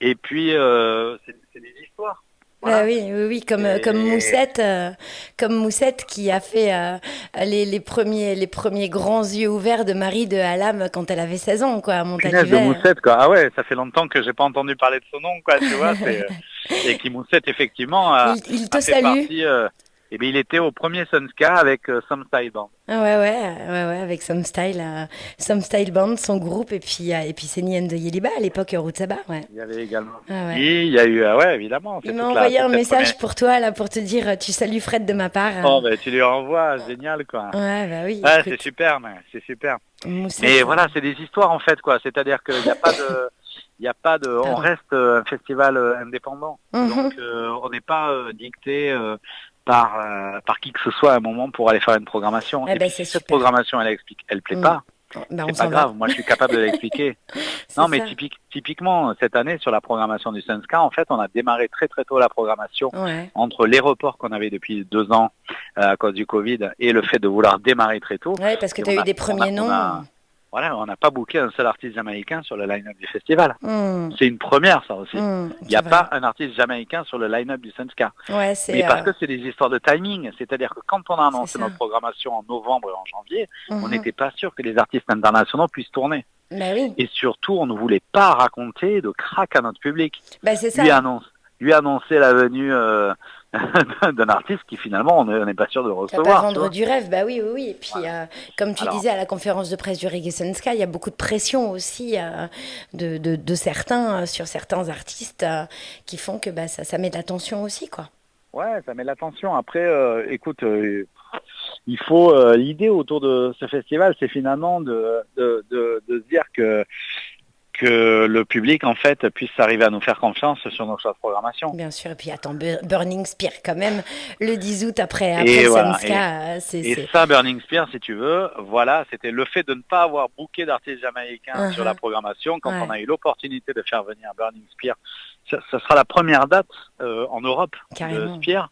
Speaker 4: et puis, c'est des histoires.
Speaker 3: Bah oui, oui, oui, comme,
Speaker 4: Et-
Speaker 3: comme Moussette, euh, comme Moussette qui a fait euh, les, les premiers, les premiers grands yeux ouverts de Marie de Halam quand elle avait 16 ans, quoi, à
Speaker 4: Punaise de
Speaker 3: Montalivet.
Speaker 4: Moussette, quoi. Ah ouais, ça fait longtemps que j'ai pas entendu parler de son nom, quoi, tu vois. euh, [LAUGHS] et qui Moussette, effectivement, a,
Speaker 3: Il, il te
Speaker 4: a fait
Speaker 3: salue.
Speaker 4: partie... euh, eh bien, il était au premier Sunska avec euh, Some Style Band.
Speaker 3: Ah ouais, ouais, ouais, ouais, avec Some Style, euh, Some Style Band, son groupe, et puis, euh, et puis Seni and Yeliba à l'époque, ouais.
Speaker 4: Il y avait également.
Speaker 3: Ah ouais.
Speaker 4: Et il y a eu, ah ouais, évidemment.
Speaker 3: Il m'a envoyé un message pour toi, là, pour te dire, tu salues Fred de ma part.
Speaker 4: première- Oh, ben, tu lui renvoies, génial, quoi.
Speaker 3: Ouais, bah oui,
Speaker 4: Ouais, c'est super, mais c'est super. Mais voilà, c'est des histoires en fait, quoi. C'est-à-dire qu'il n'y a pas de, il [LAUGHS] y a pas de, on reste un festival indépendant.
Speaker 3: mhm.
Speaker 4: Donc euh, on n'est pas euh, dicté euh, par euh, par qui que ce soit à un moment pour aller faire une programmation.
Speaker 3: Eh
Speaker 4: Et
Speaker 3: ben,
Speaker 4: puis, cette programmation elle explique, elle plaît
Speaker 3: Mm.
Speaker 4: pas,
Speaker 3: on
Speaker 4: c'est pas
Speaker 3: va.
Speaker 4: grave. Moi, je suis capable de [LAUGHS] l'expliquer. Non, mais typique, typiquement cette année sur la programmation du Sunska, en fait, on a démarré très très tôt la programmation
Speaker 3: Ouais.
Speaker 4: entre les reports qu'on avait depuis deux ans euh, à cause du Covid et le fait de vouloir démarrer très tôt.
Speaker 3: Ouais, parce que tu as eu
Speaker 4: a-
Speaker 3: des premiers noms.
Speaker 4: Voilà, on n'a pas booké un seul artiste jamaïcain sur le line-up du festival.
Speaker 3: Hmm,
Speaker 4: C'est une première, ça aussi.
Speaker 3: hmm,
Speaker 4: Il n'y a pas un artiste jamaïcain sur le line-up du Sunska.
Speaker 3: Ouais, c'est.
Speaker 4: Mais parce
Speaker 3: euh,
Speaker 4: que c'est des histoires de timing. C'est-à-dire que quand on a annoncé notre programmation en novembre et en janvier, on
Speaker 3: mhm.
Speaker 4: n'était pas sûr que les artistes internationaux puissent tourner.
Speaker 3: Bah oui,
Speaker 4: Et surtout, on ne voulait pas raconter de crack à notre public.
Speaker 3: bah c'est ça.
Speaker 4: Lui, annonce, lui annoncer la venue euh, [LAUGHS] d'un artiste qui finalement, on n'est pas sûr de
Speaker 3: pas
Speaker 4: recevoir. tu
Speaker 3: vendre du rêve, bah oui, oui, oui. Et puis, euh, comme tu
Speaker 4: Alors-
Speaker 3: disais à la conférence de presse du Reggae Sky, il y a beaucoup de pression aussi euh, de, de, de certains euh, sur certains artistes euh, qui font que bah, ça, ça met de l'attention aussi, quoi.
Speaker 4: Ouais, ça met de l'attention. Après, euh, écoute, euh, il faut euh, l'idée autour de ce festival, c'est finalement de, de, de, de se dire que que le public en fait puisse arriver à nous faire confiance sur nos choix de programmation.
Speaker 3: Bien sûr. Et puis, attends, Bu- Burning Spear, quand même, le 10 août après, après
Speaker 4: voilà,
Speaker 3: euh, c'est.
Speaker 4: Et ça, Burning Spear, si tu veux, voilà, c'était le fait de ne pas avoir booké d'artistes jamaïcains
Speaker 3: Uh-huh.
Speaker 4: sur la programmation. Quand
Speaker 3: Ouais.
Speaker 4: on a eu l'opportunité de faire venir Burning Spear, ça, ça sera la première date euh, en Europe
Speaker 3: Carrément.
Speaker 4: de Spear,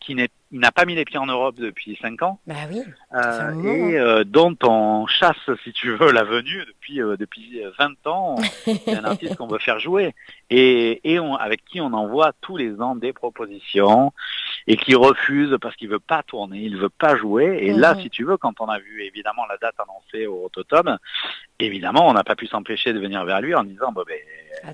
Speaker 4: qui n'a pas mis les pieds en Europe depuis cinq ans.
Speaker 3: Bah oui.
Speaker 4: Euh,
Speaker 3: moment,
Speaker 4: et euh, dont on chasse, si tu veux, la venue depuis euh, depuis 20 ans. C'est un artiste qu'on veut faire jouer et, et on, avec qui on envoie tous les ans des propositions et qui refuse parce qu'il veut pas tourner, il veut pas jouer. Et là,
Speaker 3: Mhm.
Speaker 4: si tu veux, quand on a vu évidemment la date annoncée au Rototom, évidemment, on n'a pas pu s'empêcher de venir vers lui en disant, ben,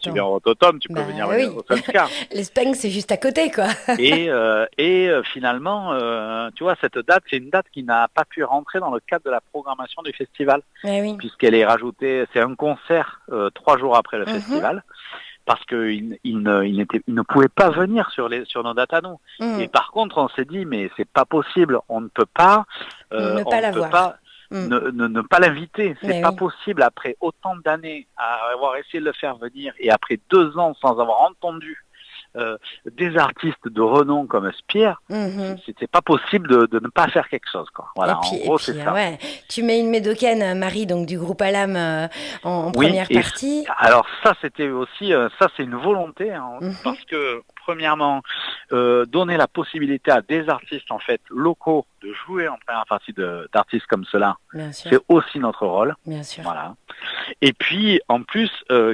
Speaker 4: tu viens au Rototom, tu peux
Speaker 3: Bah
Speaker 4: venir
Speaker 3: oui.
Speaker 4: au Sunska. [LAUGHS]
Speaker 3: Les Spanks, c'est juste à côté, quoi. [LAUGHS]
Speaker 4: et euh, et euh, finalement, euh, tu vois, cette date, c'est une date qui n'a pas pu rentrer dans le cadre de la programmation du festival,
Speaker 3: oui.
Speaker 4: puisqu'elle est rajoutée, c'est un concert trois jours après le
Speaker 3: Mhm.
Speaker 4: festival, parce qu'il il ne, il n'était- il ne pouvait pas venir sur, les, sur nos nous.
Speaker 3: Mm.
Speaker 4: Et par contre, on s'est dit, mais c'est pas possible, on ne peut pas, euh,
Speaker 3: Ne
Speaker 4: on
Speaker 3: pas
Speaker 4: ne
Speaker 3: l'avoir.
Speaker 4: peut pas
Speaker 3: Mm.
Speaker 4: ne, ne, ne pas l'inviter. C'est
Speaker 3: Mais
Speaker 4: pas
Speaker 3: oui.
Speaker 4: possible après autant d'années à avoir essayé de le faire venir et après deux ans sans avoir entendu euh, des artistes de renom comme Spear,
Speaker 3: Mhm.
Speaker 4: c'était pas possible de, de ne pas faire quelque chose. Quoi. Voilà,
Speaker 3: et puis,
Speaker 4: en gros,
Speaker 3: et puis,
Speaker 4: c'est ça.
Speaker 3: ouais, tu mets une médocaine, euh, Marie, donc du groupe Alam, euh, en, en
Speaker 4: Oui,
Speaker 3: première partie.
Speaker 4: Alors ça, c'était aussi, euh, ça c'est une volonté, hein,
Speaker 3: Mhm.
Speaker 4: parce que premièrement, donner la possibilité à des artistes en fait locaux de jouer en première partie de- d'artistes comme cela, c'est aussi notre rôle.
Speaker 3: bien sûr.
Speaker 4: Voilà. Et puis en plus,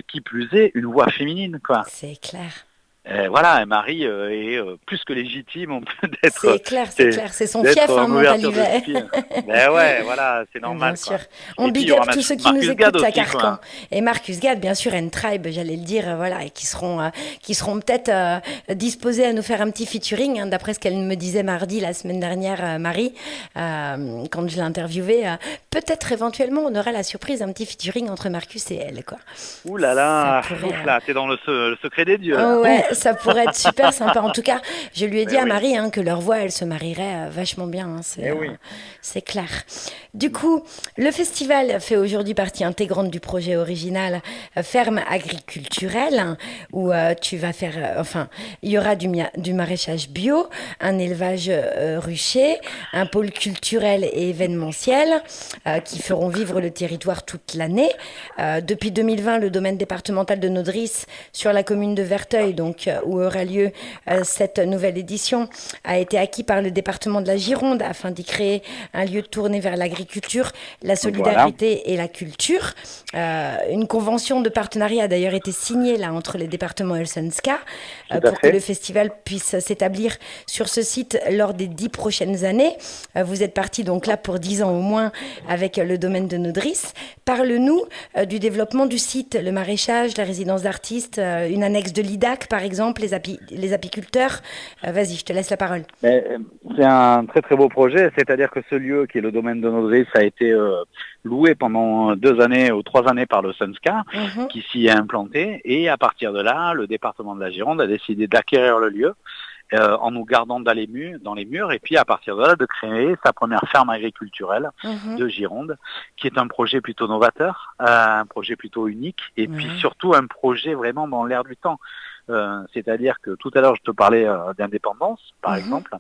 Speaker 4: qui plus est, une voix féminine, quoi.
Speaker 3: C'est clair.
Speaker 4: Euh, voilà, et Marie euh, est euh, plus que légitime on peut [LAUGHS] d'être
Speaker 3: C'est clair, c'est clair. C'est son fief, hein, Montalivet. [LAUGHS]
Speaker 4: Ben ouais, voilà, c'est normal.
Speaker 3: Bien
Speaker 4: quoi.
Speaker 3: sûr. On
Speaker 4: Et
Speaker 3: big up tous ceux qui
Speaker 4: Marcus
Speaker 3: nous écoutent à
Speaker 4: quoi.
Speaker 3: Carcan. Et Marcus Gad, bien sûr, and Tribe, j'allais le dire, voilà, et qui seront, euh, qui seront peut-être euh, disposés à nous faire un petit featuring, hein, d'après ce qu'elle me disait mardi, la semaine dernière, euh, Marie, quand je l'ai interviewée. peut-être éventuellement, on aura la surprise, un petit featuring entre Marcus et elle, quoi.
Speaker 4: Ouh là là,
Speaker 3: pourrait,
Speaker 4: t'es dans le, se- le secret des dieux.
Speaker 3: Oh ouais, ça pourrait être super sympa. En tout cas, je lui ai dit
Speaker 4: Eh
Speaker 3: à
Speaker 4: oui.
Speaker 3: Marie hein, que leur voix, elle se marierait euh, vachement bien. hein, c'est
Speaker 4: Eh
Speaker 3: euh,
Speaker 4: oui.
Speaker 3: c'est clair. Du coup, le festival fait aujourd'hui partie intégrante du projet original euh, Ferme agriculturelle, hein, où euh, tu vas faire, enfin, il y aura du, maraîchage bio, un élevage rucher, un pôle culturel et événementiel qui feront vivre le territoire toute l'année. Depuis 2020, le domaine départemental de Nodris sur la commune de Verteuil, donc donc où aura lieu cette nouvelle édition, a été acquis par le département de la Gironde afin d'y créer un lieu tourné vers l'agriculture, la solidarité et la culture. une convention de partenariat a d'ailleurs été signée là entre les départements et le pour que le festival puisse s'établir sur ce site lors des dix prochaines années. vous êtes parti donc là pour dix ans au moins avec le domaine de Nodris. Parle-nous euh, du développement du site, le maraîchage, la résidence d'artistes, euh, une annexe de l'IDAC par exemple, les, les apiculteurs. Euh, vas-y, je te laisse la parole.
Speaker 4: C'est un très très beau projet, c'est-à-dire que ce lieu qui est le domaine de Nodris a été loué pendant deux années ou trois années par le Sunska, mhm. qui s'y est implanté, et à partir de là, le département de la Gironde a décidé d'acquérir le lieu euh, en nous gardant dans les, murs, dans les murs, et puis à partir de là, de créer sa première ferme agriculturelle mhm. de Gironde, qui est un projet plutôt novateur, euh, un projet plutôt unique, et puis surtout un projet vraiment dans l'air du temps. Euh, c'est-à-dire que tout à l'heure, je te parlais d'indépendance, par mhm. exemple.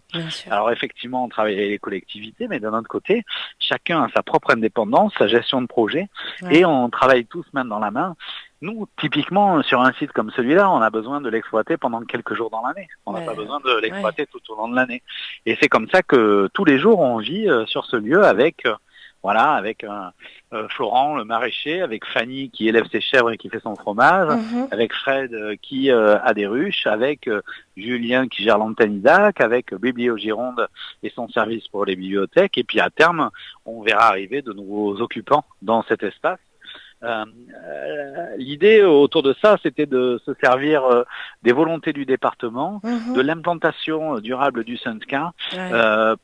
Speaker 4: Alors effectivement, on travaille avec les collectivités, mais d'un autre côté, chacun a sa propre indépendance, sa gestion de projet, et on travaille tous main dans la main. Nous, typiquement, sur un site comme celui-là, on a besoin de l'exploiter pendant quelques jours dans l'année. On n'a pas besoin de l'exploiter tout au long de l'année. Et c'est comme ça que tous les jours, on vit euh, sur ce lieu avec, euh, voilà, avec euh, Florent, le maraîcher, avec Fanny qui élève ses chèvres et qui fait son fromage, mhm. avec Fred qui a des ruches, avec Julien qui gère l'antenne IDAC, avec Biblio Gironde et son service pour les bibliothèques. Et puis à terme, on verra arriver de nouveaux occupants dans cet espace. Euh, euh, l'idée autour de ça, c'était de se servir euh, des volontés du département, mhm. de l'implantation durable du Sunska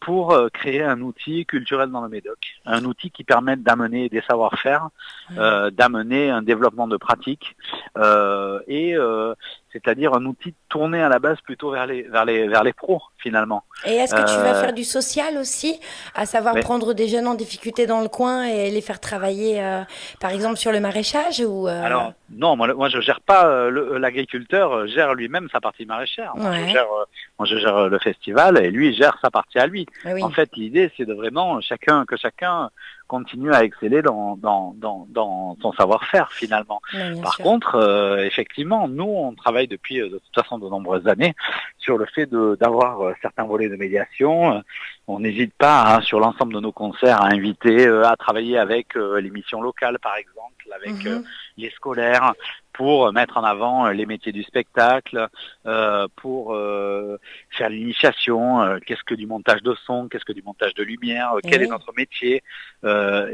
Speaker 4: pour créer un outil culturel dans le Médoc, un outil qui permette d'amener des savoir-faire, d'amener un développement de pratiques et c'est-à-dire un outil tourné à la base plutôt vers les, vers les, vers les pros finalement.
Speaker 3: Et est-ce que tu vas faire du social aussi, à savoir prendre des jeunes en difficulté dans le coin et les faire travailler, par exemple, sur le maraîchage ou
Speaker 4: euh, Alors non, moi, moi je gère pas euh, l'agriculteur euh, gère lui-même sa partie maraîchère. Moi, je gère, le festival et lui gère sa partie à lui. Ah en fait, l'idée c'est de vraiment chacun que chacun continue à exceller dans, dans, dans, son savoir-faire finalement. Par contre, effectivement, nous on travaille depuis de toute façon de nombreuses années sur le fait d'avoir certains volets de médiation. On n'hésite pas hein, sur l'ensemble de nos concerts à inviter à travailler avec l'émission locale par exemple avec mhm. euh, les scolaires pour mettre en avant euh, les métiers du spectacle, euh, pour faire l'initiation, qu'est-ce que du montage de son, qu'est-ce que du montage de lumière, quel est notre métier.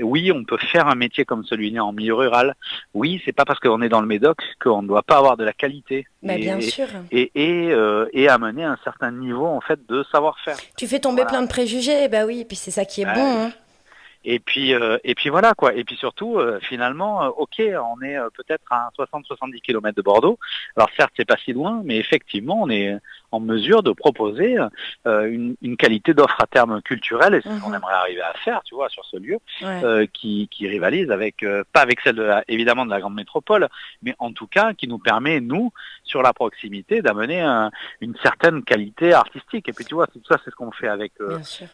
Speaker 4: oui, on peut faire un métier comme celui-là en milieu rural. Oui, c'est pas parce qu'on est dans le Médoc qu'on ne doit pas avoir de la qualité.
Speaker 3: Mais bien sûr.
Speaker 4: Et, et, et, amener un certain niveau en fait de savoir-faire.
Speaker 3: Tu fais tomber plein de préjugés, bah oui, et puis c'est ça qui est bon. Hein.
Speaker 4: Et puis, euh, et puis voilà quoi. Et puis surtout, euh, finalement, euh, ok, on est peut-être à 60-70 km de Bordeaux. Alors certes, c'est pas si loin, mais effectivement, on est en mesure de proposer une, une, qualité d'offre à terme culturelle, et c'est ce qu'on mhm. aimerait arriver à faire, tu vois, sur ce lieu, qui, qui, rivalise avec, pas avec celle de la, évidemment de la grande métropole, mais en tout cas qui nous permet, nous, sur la proximité, d'amener une certaine qualité artistique. Et puis tu vois, tout ça, c'est ce qu'on fait avec.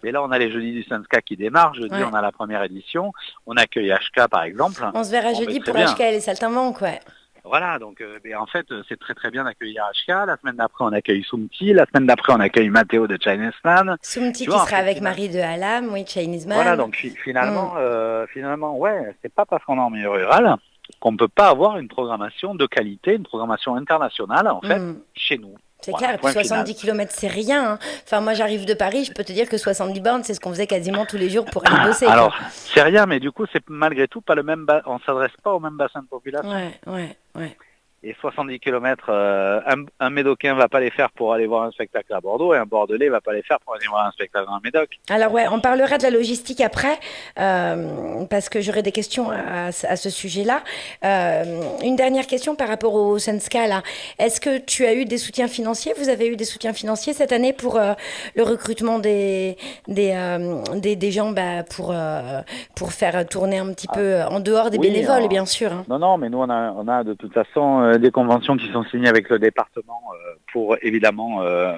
Speaker 4: et là, on a les jeudis du Sanska qui démarrent. Jeudi, on a la première édition. On accueille HK par exemple.
Speaker 3: On se verra jeudi pour HK et les saltimbanques, ouais.
Speaker 4: Voilà, donc euh, en fait, c'est très très bien d'accueillir HK. La semaine d'après, on accueille Sumti. La semaine d'après, on accueille Matteo de Chinese Man.
Speaker 3: Sumti qui sera avec Marie de Halam, oui, Chinese Man.
Speaker 4: Voilà, donc finalement, mm. euh, finalement, ouais, c'est pas parce qu'on est en milieu rural qu'on ne peut pas avoir une programmation de qualité, une programmation internationale, en fait, mm. chez nous.
Speaker 3: C'est clair, et puis 70 km, c'est rien. Hein. Enfin, moi, j'arrive de Paris, je peux te dire que 70 bornes, c'est ce qu'on faisait quasiment tous les jours pour aller bosser.
Speaker 4: Alors, c'est rien, mais du coup, c'est malgré tout pas le même. On s'adresse pas au même bassin de population.
Speaker 3: Ouais, ouais, ouais
Speaker 4: et 70 km, euh, un, un, Médocain va pas les faire pour aller voir un spectacle à Bordeaux et un Bordelais va pas les faire pour aller voir un spectacle dans Médoc.
Speaker 3: Alors ouais, on parlera de la logistique après euh, parce que j'aurai des questions à, à ce sujet-là. Euh, une dernière question par rapport au Senska là. Est-ce que tu as eu des soutiens financiers? Vous avez eu des soutiens financiers cette année pour le recrutement des des, des, des, gens bah, pour pour faire tourner un petit peu en dehors des bénévoles, bien sûr. Hein.
Speaker 4: Non non, mais nous on a on a de toute façon euh, des conventions qui sont signées avec le département euh, pour évidemment euh,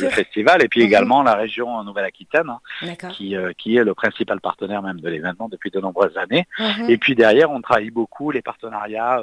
Speaker 4: le festival et puis
Speaker 3: Mhm.
Speaker 4: également la région Nouvelle-Aquitaine hein, qui, euh, qui est le principal partenaire même de l'événement depuis de nombreuses années.
Speaker 3: Mhm.
Speaker 4: Et puis derrière, on travaille beaucoup les partenariats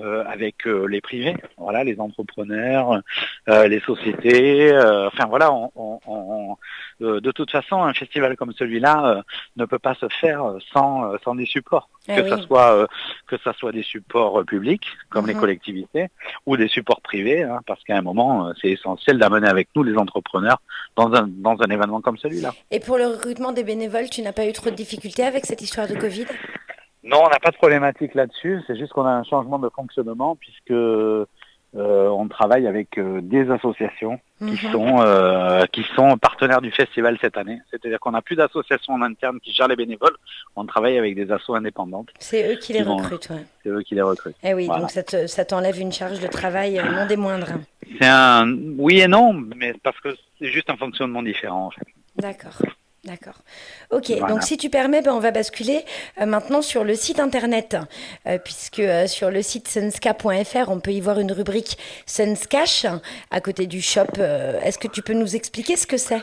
Speaker 4: euh, avec euh, les privés, voilà, les entrepreneurs, euh, les sociétés. enfin voilà, on, on- on- de toute façon, un festival comme celui-là ne peut pas se faire sans, sans des supports,
Speaker 3: Eh
Speaker 4: que
Speaker 3: oui.
Speaker 4: ça soit que ça soit des supports publics comme les
Speaker 3: Mhm.
Speaker 4: collectivités ou des supports privés, hein, parce qu'à un moment, c'est essentiel d'amener avec nous les entrepreneurs dans un dans un événement comme celui-là.
Speaker 3: Et pour le recrutement des bénévoles, tu n'as pas eu trop de difficultés avec cette histoire de Covid?
Speaker 4: Non, on n'a pas de problématique là-dessus. C'est juste qu'on a un changement de fonctionnement puisque euh, on travaille avec euh, des associations qui
Speaker 3: Mhm.
Speaker 4: sont euh, qui sont partenaires du festival cette année. C'est-à-dire qu'on n'a plus d'associations en interne qui gèrent les bénévoles. On travaille avec des assos indépendantes.
Speaker 3: C'est eux qui les
Speaker 4: vont-
Speaker 3: recrutent, ouais.
Speaker 4: C'est eux qui les recrutent.
Speaker 3: Eh oui,
Speaker 4: Voilà.
Speaker 3: donc ça te- ça t'enlève une charge de travail non des moindres.
Speaker 4: C'est un oui et non, mais parce que c'est juste un fonctionnement différent. En fait.
Speaker 3: D'accord. D'accord. Ok,
Speaker 4: Voilà.
Speaker 3: donc si tu permets, ben, on va basculer euh, maintenant sur le site internet, euh, puisque euh, sur le site sunska.fr, on peut y voir une rubrique Sunscash à côté du shop. Est-ce que tu peux nous expliquer ce que c'est?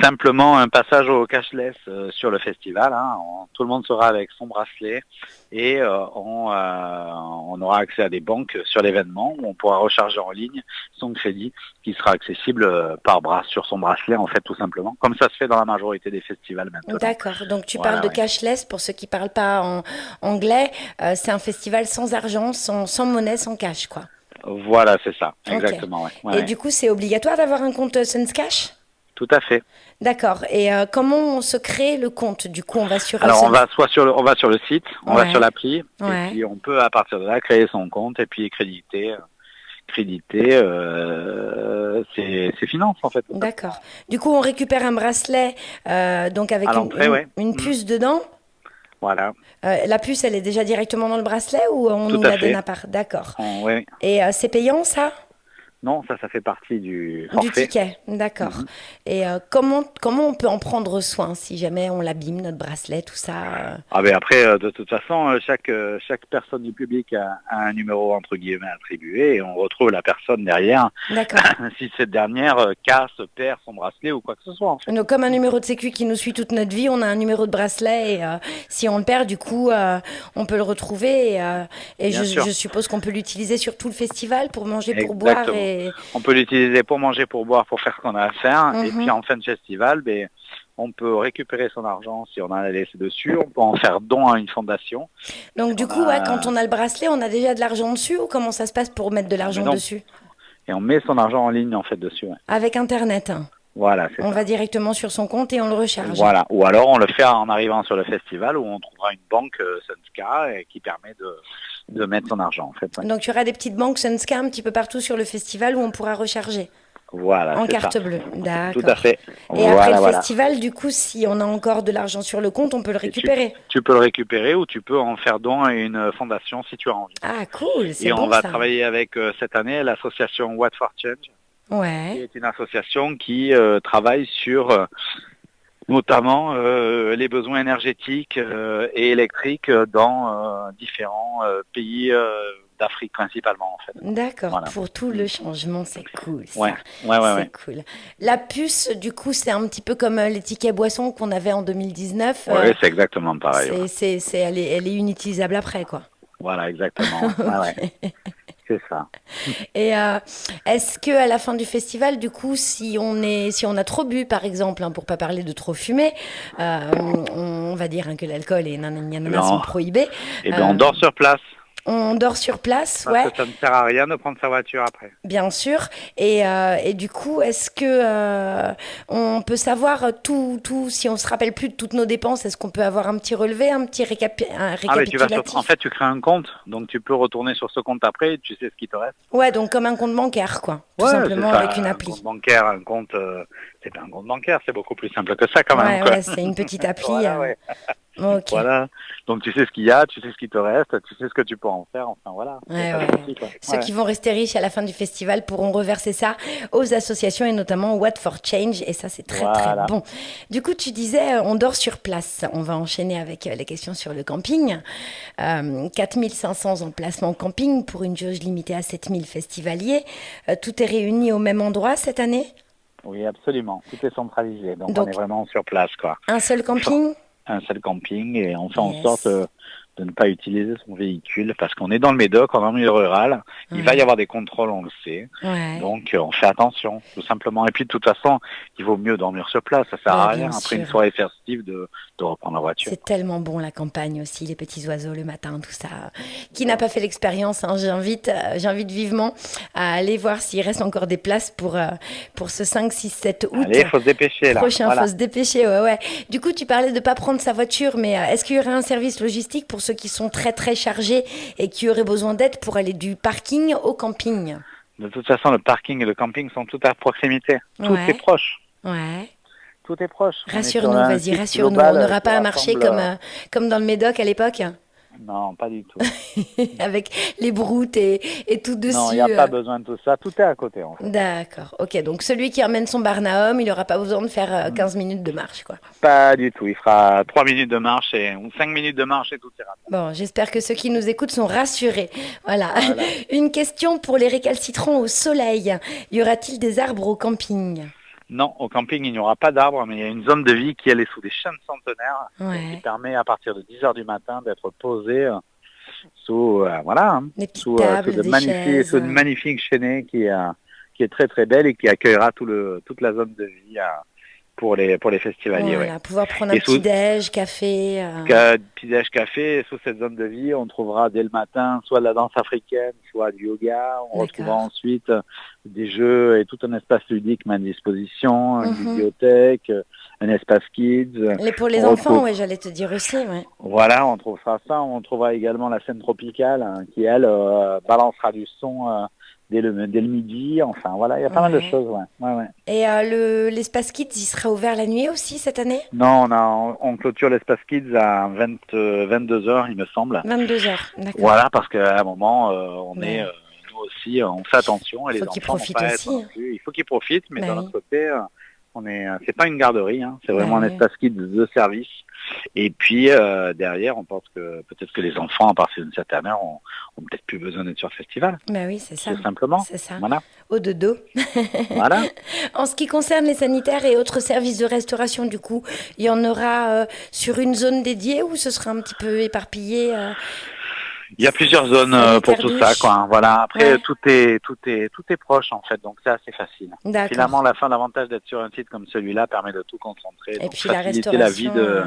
Speaker 4: Simplement un passage au cashless sur le festival. hein. On- tout le monde sera avec son bracelet et euh, on, euh, on aura accès à des banques sur l'événement où on pourra recharger en ligne son crédit qui sera accessible euh, par bras sur son bracelet en fait tout simplement, comme ça se fait dans la majorité des festivals maintenant.
Speaker 3: D'accord, donc tu
Speaker 4: Voilà,
Speaker 3: parles de
Speaker 4: ouais.
Speaker 3: cashless, pour ceux qui parlent pas en anglais, c'est un festival sans argent, sans, sans monnaie, sans cash, quoi.
Speaker 4: Voilà, c'est ça, exactement. ouais. Ouais,
Speaker 3: Et
Speaker 4: ouais.
Speaker 3: du coup, c'est obligatoire d'avoir un compte Sunscash
Speaker 4: Tout à fait.
Speaker 3: D'accord. Et euh, comment on se crée le compte Du coup, on va sur.
Speaker 4: Alors on va soit sur le, on va sur le site, on
Speaker 3: Ouais.
Speaker 4: va sur l'appli,
Speaker 3: Ouais.
Speaker 4: et puis on peut à partir de là créer son compte et puis créditer, créditer euh, ses, ses finances en fait.
Speaker 3: D'accord. Du coup, on récupère un bracelet, euh, donc avec une,
Speaker 4: l'entrée,
Speaker 3: une-
Speaker 4: ouais.
Speaker 3: une
Speaker 4: Mm.
Speaker 3: puce dedans.
Speaker 4: Voilà.
Speaker 3: La puce, elle est déjà directement dans le bracelet ou on
Speaker 4: Tout
Speaker 3: nous la
Speaker 4: fait.
Speaker 3: donne à part? D'accord.
Speaker 4: Oui.
Speaker 3: Et c'est payant ça?
Speaker 4: Non, ça, ça fait partie du
Speaker 3: Du ticket, d'accord.
Speaker 4: Mhm.
Speaker 3: Et euh, comment, comment on peut en prendre soin si jamais on l'abîme, notre bracelet, tout ça euh,
Speaker 4: Ah ben après, euh, de toute façon, chaque chaque personne du public a, a un numéro entre guillemets attribué et on retrouve la personne derrière
Speaker 3: D'accord. [LAUGHS]
Speaker 4: si cette dernière casse, perd son bracelet ou quoi que ce soit. En fait.
Speaker 3: Donc, comme un numéro de sécu qui nous suit toute notre vie, on a un numéro de bracelet et euh, si on le perd, du coup, on peut le retrouver. Et, je, suppose qu'on peut l'utiliser sur tout le festival pour manger, pour boire. Et...
Speaker 4: On peut l'utiliser pour manger, pour boire, pour faire ce qu'on a à faire. Et
Speaker 3: Mhm.
Speaker 4: puis en fin de festival, ben, on peut récupérer son argent si on en a laissé dessus. On peut en faire don à une fondation.
Speaker 3: Donc, du
Speaker 4: On
Speaker 3: coup,
Speaker 4: a-
Speaker 3: ouais, quand on a le bracelet, on a déjà de l'argent dessus ou comment ça se passe pour mettre de l'argent dessus?
Speaker 4: Et on met son argent en ligne en fait dessus. ouais.
Speaker 3: Avec Internet. hein.
Speaker 4: Voilà,
Speaker 3: On
Speaker 4: ça.
Speaker 3: va directement sur son compte et on le recharge.
Speaker 4: Voilà. Ou alors on le fait en arrivant sur le festival où on trouvera une banque euh, Sunska et qui permet de, de mettre son argent en fait. ouais.
Speaker 3: Donc, il y aura des petites banques Sunska un petit peu partout sur le festival où on pourra recharger
Speaker 4: Voilà.
Speaker 3: en carte
Speaker 4: ça.
Speaker 3: bleue.
Speaker 4: Tout
Speaker 3: D'accord.
Speaker 4: à fait.
Speaker 3: Et après le
Speaker 4: voilà.
Speaker 3: festival, du coup, si on a encore de l'argent sur le compte, on peut le récupérer.
Speaker 4: Tu peux le récupérer ou tu peux en faire don à une fondation si tu as envie.
Speaker 3: Ah, cool, c'est
Speaker 4: Et
Speaker 3: bon
Speaker 4: on va
Speaker 3: ça.
Speaker 4: travailler avec euh, cette année l'association What for Change, qui
Speaker 3: Ouais.
Speaker 4: est une association qui euh, travaille sur euh, notamment euh, les besoins énergétiques euh, et électriques dans euh, différents pays d'Afrique principalement en fait.
Speaker 3: D'accord,
Speaker 4: Voilà.
Speaker 3: pour tout le changement, c'est cool. Ça.
Speaker 4: Ouais, ouais, ouais,
Speaker 3: c'est cool. La puce, du coup, c'est un petit peu comme les tickets boissons qu'on avait en 2019. euh,
Speaker 4: Ouais, c'est exactement pareil.
Speaker 3: c'est, c'est, c'est- elle, est, elle est inutilisable après, quoi.
Speaker 4: Voilà, exactement. [LAUGHS] Ouais. C'est ça.
Speaker 3: Et euh, est-ce que à la fin du festival, du coup, si on est, si on a trop bu, par exemple, hein, pour pas parler de trop fumer, euh, on, on va dire hein, que l'alcool et nanana
Speaker 4: Non.
Speaker 3: sont prohibés.
Speaker 4: Et
Speaker 3: Euh,
Speaker 4: on dort sur place.
Speaker 3: On dort sur place,
Speaker 4: Parce
Speaker 3: ouais.
Speaker 4: que ça ne sert à rien de prendre sa voiture après.
Speaker 3: Bien sûr. Et, euh, et du coup, est-ce que euh, on peut savoir tout, tout, si on se rappelle plus de toutes nos dépenses, est-ce qu'on peut avoir un petit relevé, un petit récapi- un
Speaker 4: Ah mais tu vas
Speaker 3: récapitulatif?
Speaker 4: sur... en fait tu crées un compte, donc tu peux retourner sur ce compte après et tu sais ce qui te reste.
Speaker 3: Ouais, donc comme un compte bancaire, quoi. Tout
Speaker 4: Ouais,
Speaker 3: simplement avec une
Speaker 4: Un
Speaker 3: appli.
Speaker 4: compte bancaire, un compte, euh, c'est pas un compte bancaire, c'est beaucoup plus simple que ça quand
Speaker 3: Ouais,
Speaker 4: même. quoi.
Speaker 3: ouais, c'est une petite [LAUGHS] appli.
Speaker 4: Voilà, ouais. Voilà. Donc tu sais ce qu'il y a, tu sais ce qui te reste, tu sais ce que tu peux en faire. Enfin voilà.
Speaker 3: Ouais, ouais. Ceux qui vont rester riches à la fin du festival pourront reverser ça aux associations et notamment What for Change. Et ça, c'est très très bon. Du coup, tu disais, on dort sur place. On va enchaîner avec les questions sur le camping. Euh, 4500 emplacements camping pour une jauge limitée à 7000 festivaliers. tout est réuni au même endroit cette année?
Speaker 4: Oui, absolument. Tout est centralisé. Donc, on est vraiment sur place. Quoi.
Speaker 3: Un seul camping? [LAUGHS]
Speaker 4: Un seul camping et on fait en sorte euh, de ne pas utiliser son véhicule parce qu'on est dans le Médoc, en milieu rural. Il va y avoir des contrôles, on le sait. Donc euh, on fait attention, tout simplement. Et puis de toute façon, il vaut mieux dormir sur place. Ça sert à rien après une soirée festive de, de reprendre la voiture.
Speaker 3: C'est tellement bon la campagne aussi, les petits oiseaux le matin, tout ça. Qui n'a pas fait l'expérience, hein, j'invite, euh, j'invite vivement à aller voir s'il reste encore des places pour, euh, pour ce 5, 6, 7 août.
Speaker 4: Allez, faut se dépêcher là.
Speaker 3: Prochain, faut se dépêcher, ouais, ouais. Du coup, tu parlais de ne pas prendre sa voiture, mais est-ce qu'il y aurait un service logistique pour ceux qui sont très très chargés et qui auraient besoin d'aide pour aller du parking au camping
Speaker 4: De toute façon, le parking et le camping sont tout à proximité. Tout est proche.
Speaker 3: Ouais.
Speaker 4: Tout est proche.
Speaker 3: Rassure-nous, vas-y, rassure-nous. On n'aura pas à marcher comme, euh, comme dans le Médoc à l'époque
Speaker 4: non, pas du tout. [LAUGHS]
Speaker 3: Avec les broutes et, et tout dessus. Non,
Speaker 4: il n'y a pas euh. besoin de tout ça. Tout est à côté, en fait.
Speaker 3: D'accord. Ok, donc celui qui emmène son barnaum, il n'aura pas besoin de faire 15 euh, mm. minutes de marche, quoi.
Speaker 4: Pas du tout. Il fera 3 minutes de marche et, ou 5 minutes de marche et tout ira.
Speaker 3: Bon, j'espère que ceux qui nous écoutent sont rassurés. Voilà. voilà. [LAUGHS] Une question pour les récalcitrants au soleil. Y aura-t-il des arbres au camping?
Speaker 4: Non, au camping, il n'y aura pas d'arbres, mais il y a une zone de vie qui elle est sous des chênes centenaires, qui permet à partir de 10 heures du matin d'être posé euh, sous euh, voilà, hein,
Speaker 3: sous, euh,
Speaker 4: de magnifiques, sous une magnifique chaînée qui, qui est très très belle et qui accueillera tout le, toute la zone de vie pour les pour les festivaliers. Voilà,
Speaker 3: pouvoir prendre un petit déj, café.
Speaker 4: Euh... Petit déj, café. sous cette zone de vie, on trouvera dès le matin soit de la danse africaine, soit du yoga. On retrouvera ensuite euh, des jeux et tout un espace ludique à disposition, une mhm. bibliothèque, un espace kids.
Speaker 3: Et pour les enfants, oui, j'allais te dire aussi. Ouais.
Speaker 4: Voilà, on trouvera ça. On trouvera également la scène tropicale hein, qui elle euh, balancera du son euh, dès le, dès le midi. Enfin, voilà, il y a pas mal de choses. Ouais. Ouais,
Speaker 3: Et euh, l'espace Kids, il sera ouvert la nuit aussi cette année?
Speaker 4: Non, on, a, on, clôture l'espace Kids à 20, 22 heures, il me semble.
Speaker 3: 22 heures, d'accord.
Speaker 4: Voilà, parce qu'à un moment, euh, on est, euh, nous aussi, on fait attention.
Speaker 3: Et faut qu'ils profitent aussi.
Speaker 4: Il faut qu'ils profitent, mais bah d'un autre côté, on est, c'est pas une garderie, hein, c'est vraiment bah un espace Kids de service. Et puis euh, derrière, on pense que peut-être que les enfants, à partir d'une certaine heure, ont, peut-être plus besoin d'être sur le festival.
Speaker 3: Ben oui, c'est ça.
Speaker 4: Tout simplement.
Speaker 3: C'est ça.
Speaker 4: Voilà.
Speaker 3: Au dodo. [LAUGHS]
Speaker 4: voilà.
Speaker 3: En ce qui concerne les sanitaires et autres services de restauration, du coup, il y en aura euh, sur une zone dédiée ou ce sera un petit peu éparpillé euh,
Speaker 4: il y a plusieurs zones euh, pour tout ça, quoi. Voilà. Après, tout est, tout est, tout est proche en fait, donc c'est assez facile. Finalement, la fin, l'avantage d'être sur un site comme celui-là permet de tout concentrer, et puis faciliter la, vie de, euh,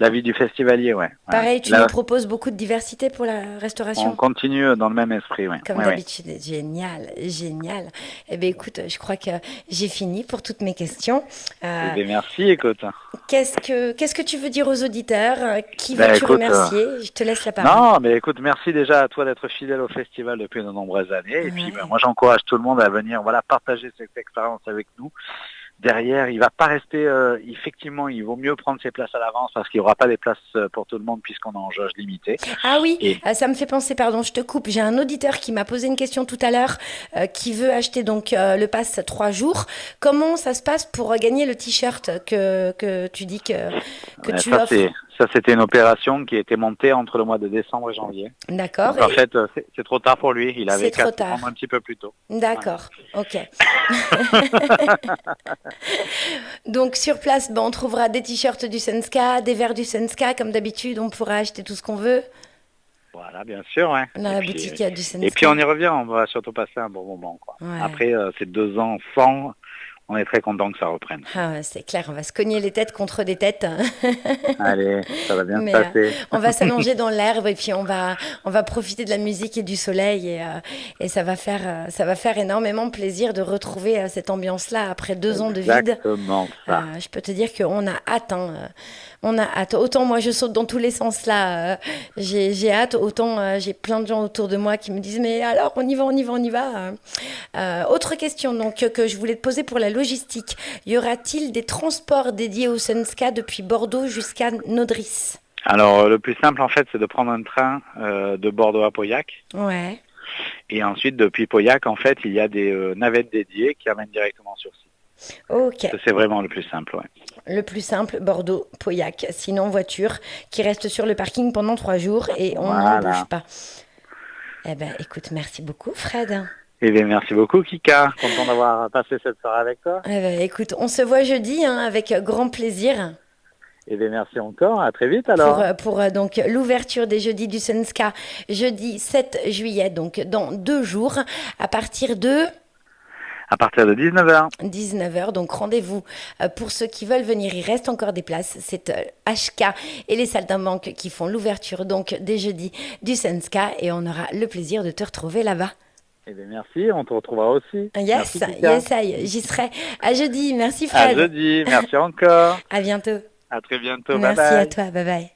Speaker 4: la vie du festivalier, ouais.
Speaker 3: Pareil, tu nous proposes beaucoup de diversité pour la restauration.
Speaker 4: On continue dans le même esprit, ouais.
Speaker 3: Comme d'habitude, génial, génial. Eh bien, écoute, je crois que j'ai fini pour toutes mes questions.
Speaker 4: Euh, eh bien, merci, écoute.
Speaker 3: Qu'est-ce que, qu'est-ce que tu veux dire aux auditeurs Qui ben, veux-tu remercier? Je te laisse la parole.
Speaker 4: Non, mais écoute, merci déjà à toi d'être fidèle au festival depuis de nombreuses années. Et puis ben, moi j'encourage tout le monde à venir voilà partager cette expérience avec nous derrière, il va pas rester. Euh, effectivement, il vaut mieux prendre ses places à l'avance parce qu'il n'y aura pas des places euh, pour tout le monde puisqu'on est en jauge limitée.
Speaker 3: Ah oui, euh, ça me fait penser. Pardon, je te coupe. J'ai un auditeur qui m'a posé une question tout à l'heure, qui veut acheter donc le pass trois jours. Comment ça se passe pour gagner le t-shirt que, que tu dis que que tu
Speaker 4: ça, offres? Ça, c'était une opération qui a été montée entre le mois de décembre et janvier.
Speaker 3: D'accord.
Speaker 4: En fait, c'est trop tard pour lui. Il avait qu'à prendre un petit peu plus tôt.
Speaker 3: D'accord. Ok. [LAUGHS] Donc sur place, ben, on trouvera des t-shirts du Senska, des verres du Senska, comme d'habitude, on pourra acheter tout ce qu'on veut.
Speaker 4: Voilà, bien sûr.
Speaker 3: Dans la boutique, il y a du Senska.
Speaker 4: Et puis on y revient, on va surtout passer un bon moment. Quoi. Après, euh, c'est deux ans sans on est très content que ça reprenne.
Speaker 3: Ah, c'est clair, on va se cogner les têtes contre des têtes. [LAUGHS]
Speaker 4: Allez, ça va bien se passer. Euh,
Speaker 3: on va s'allonger dans l'herbe et puis on va, on va profiter de la musique et du soleil et, euh, et ça, va faire, euh, ça va faire énormément plaisir de retrouver cette ambiance-là après deux ans de vide.
Speaker 4: Exactement ça.
Speaker 3: je peux te dire qu'on a hâte. Hein, on a hâte. Autant moi je saute dans tous les sens là, j'ai hâte. Autant j'ai plein de gens autour de moi qui me disent mais alors on y va, on y va, on y va. Euh, autre question donc que je voulais te poser pour la logistique. Y aura-t-il des transports dédiés au Sunska depuis Bordeaux jusqu'à Nodris?
Speaker 4: Alors le plus simple en fait c'est de prendre un train euh, de Bordeaux à Pauillac
Speaker 3: Ouais.
Speaker 4: et ensuite depuis Pauillac en fait il y a des euh, navettes dédiées qui amènent directement sur site.
Speaker 3: Ok.
Speaker 4: C'est vraiment le plus simple, ouais.
Speaker 3: Le plus simple, Bordeaux, Pauillac. Sinon, voiture qui reste sur le parking pendant trois jours et on
Speaker 4: Voilà.
Speaker 3: bouge pas. Eh ben, écoute, merci beaucoup, Fred.
Speaker 4: Eh bien merci beaucoup Kika, content d'avoir passé cette soirée avec toi.
Speaker 3: Eh ben, écoute, on se voit jeudi hein, avec grand plaisir
Speaker 4: Eh bien merci encore, à très vite
Speaker 3: pour,
Speaker 4: alors.
Speaker 3: euh, pour euh, donc l'ouverture des jeudis du Sunska, jeudi 7 juillet, donc dans deux jours, à partir de
Speaker 4: À partir de 19h.
Speaker 3: 19h. Donc rendez-vous euh, pour ceux qui veulent venir. Il reste encore des places. C'est HK et les salles d'un banque qui font l'ouverture donc des jeudis du Sunska et on aura le plaisir de te retrouver là-bas.
Speaker 4: Eh bien merci, on te retrouvera aussi.
Speaker 3: Yes,
Speaker 4: Merci,
Speaker 3: yes, j'y serai. À jeudi. Merci
Speaker 4: À
Speaker 3: Fred.
Speaker 4: jeudi, merci encore.
Speaker 3: À bientôt.
Speaker 4: À très bientôt,
Speaker 3: Merci
Speaker 4: bye bye.
Speaker 3: à toi. Bye bye.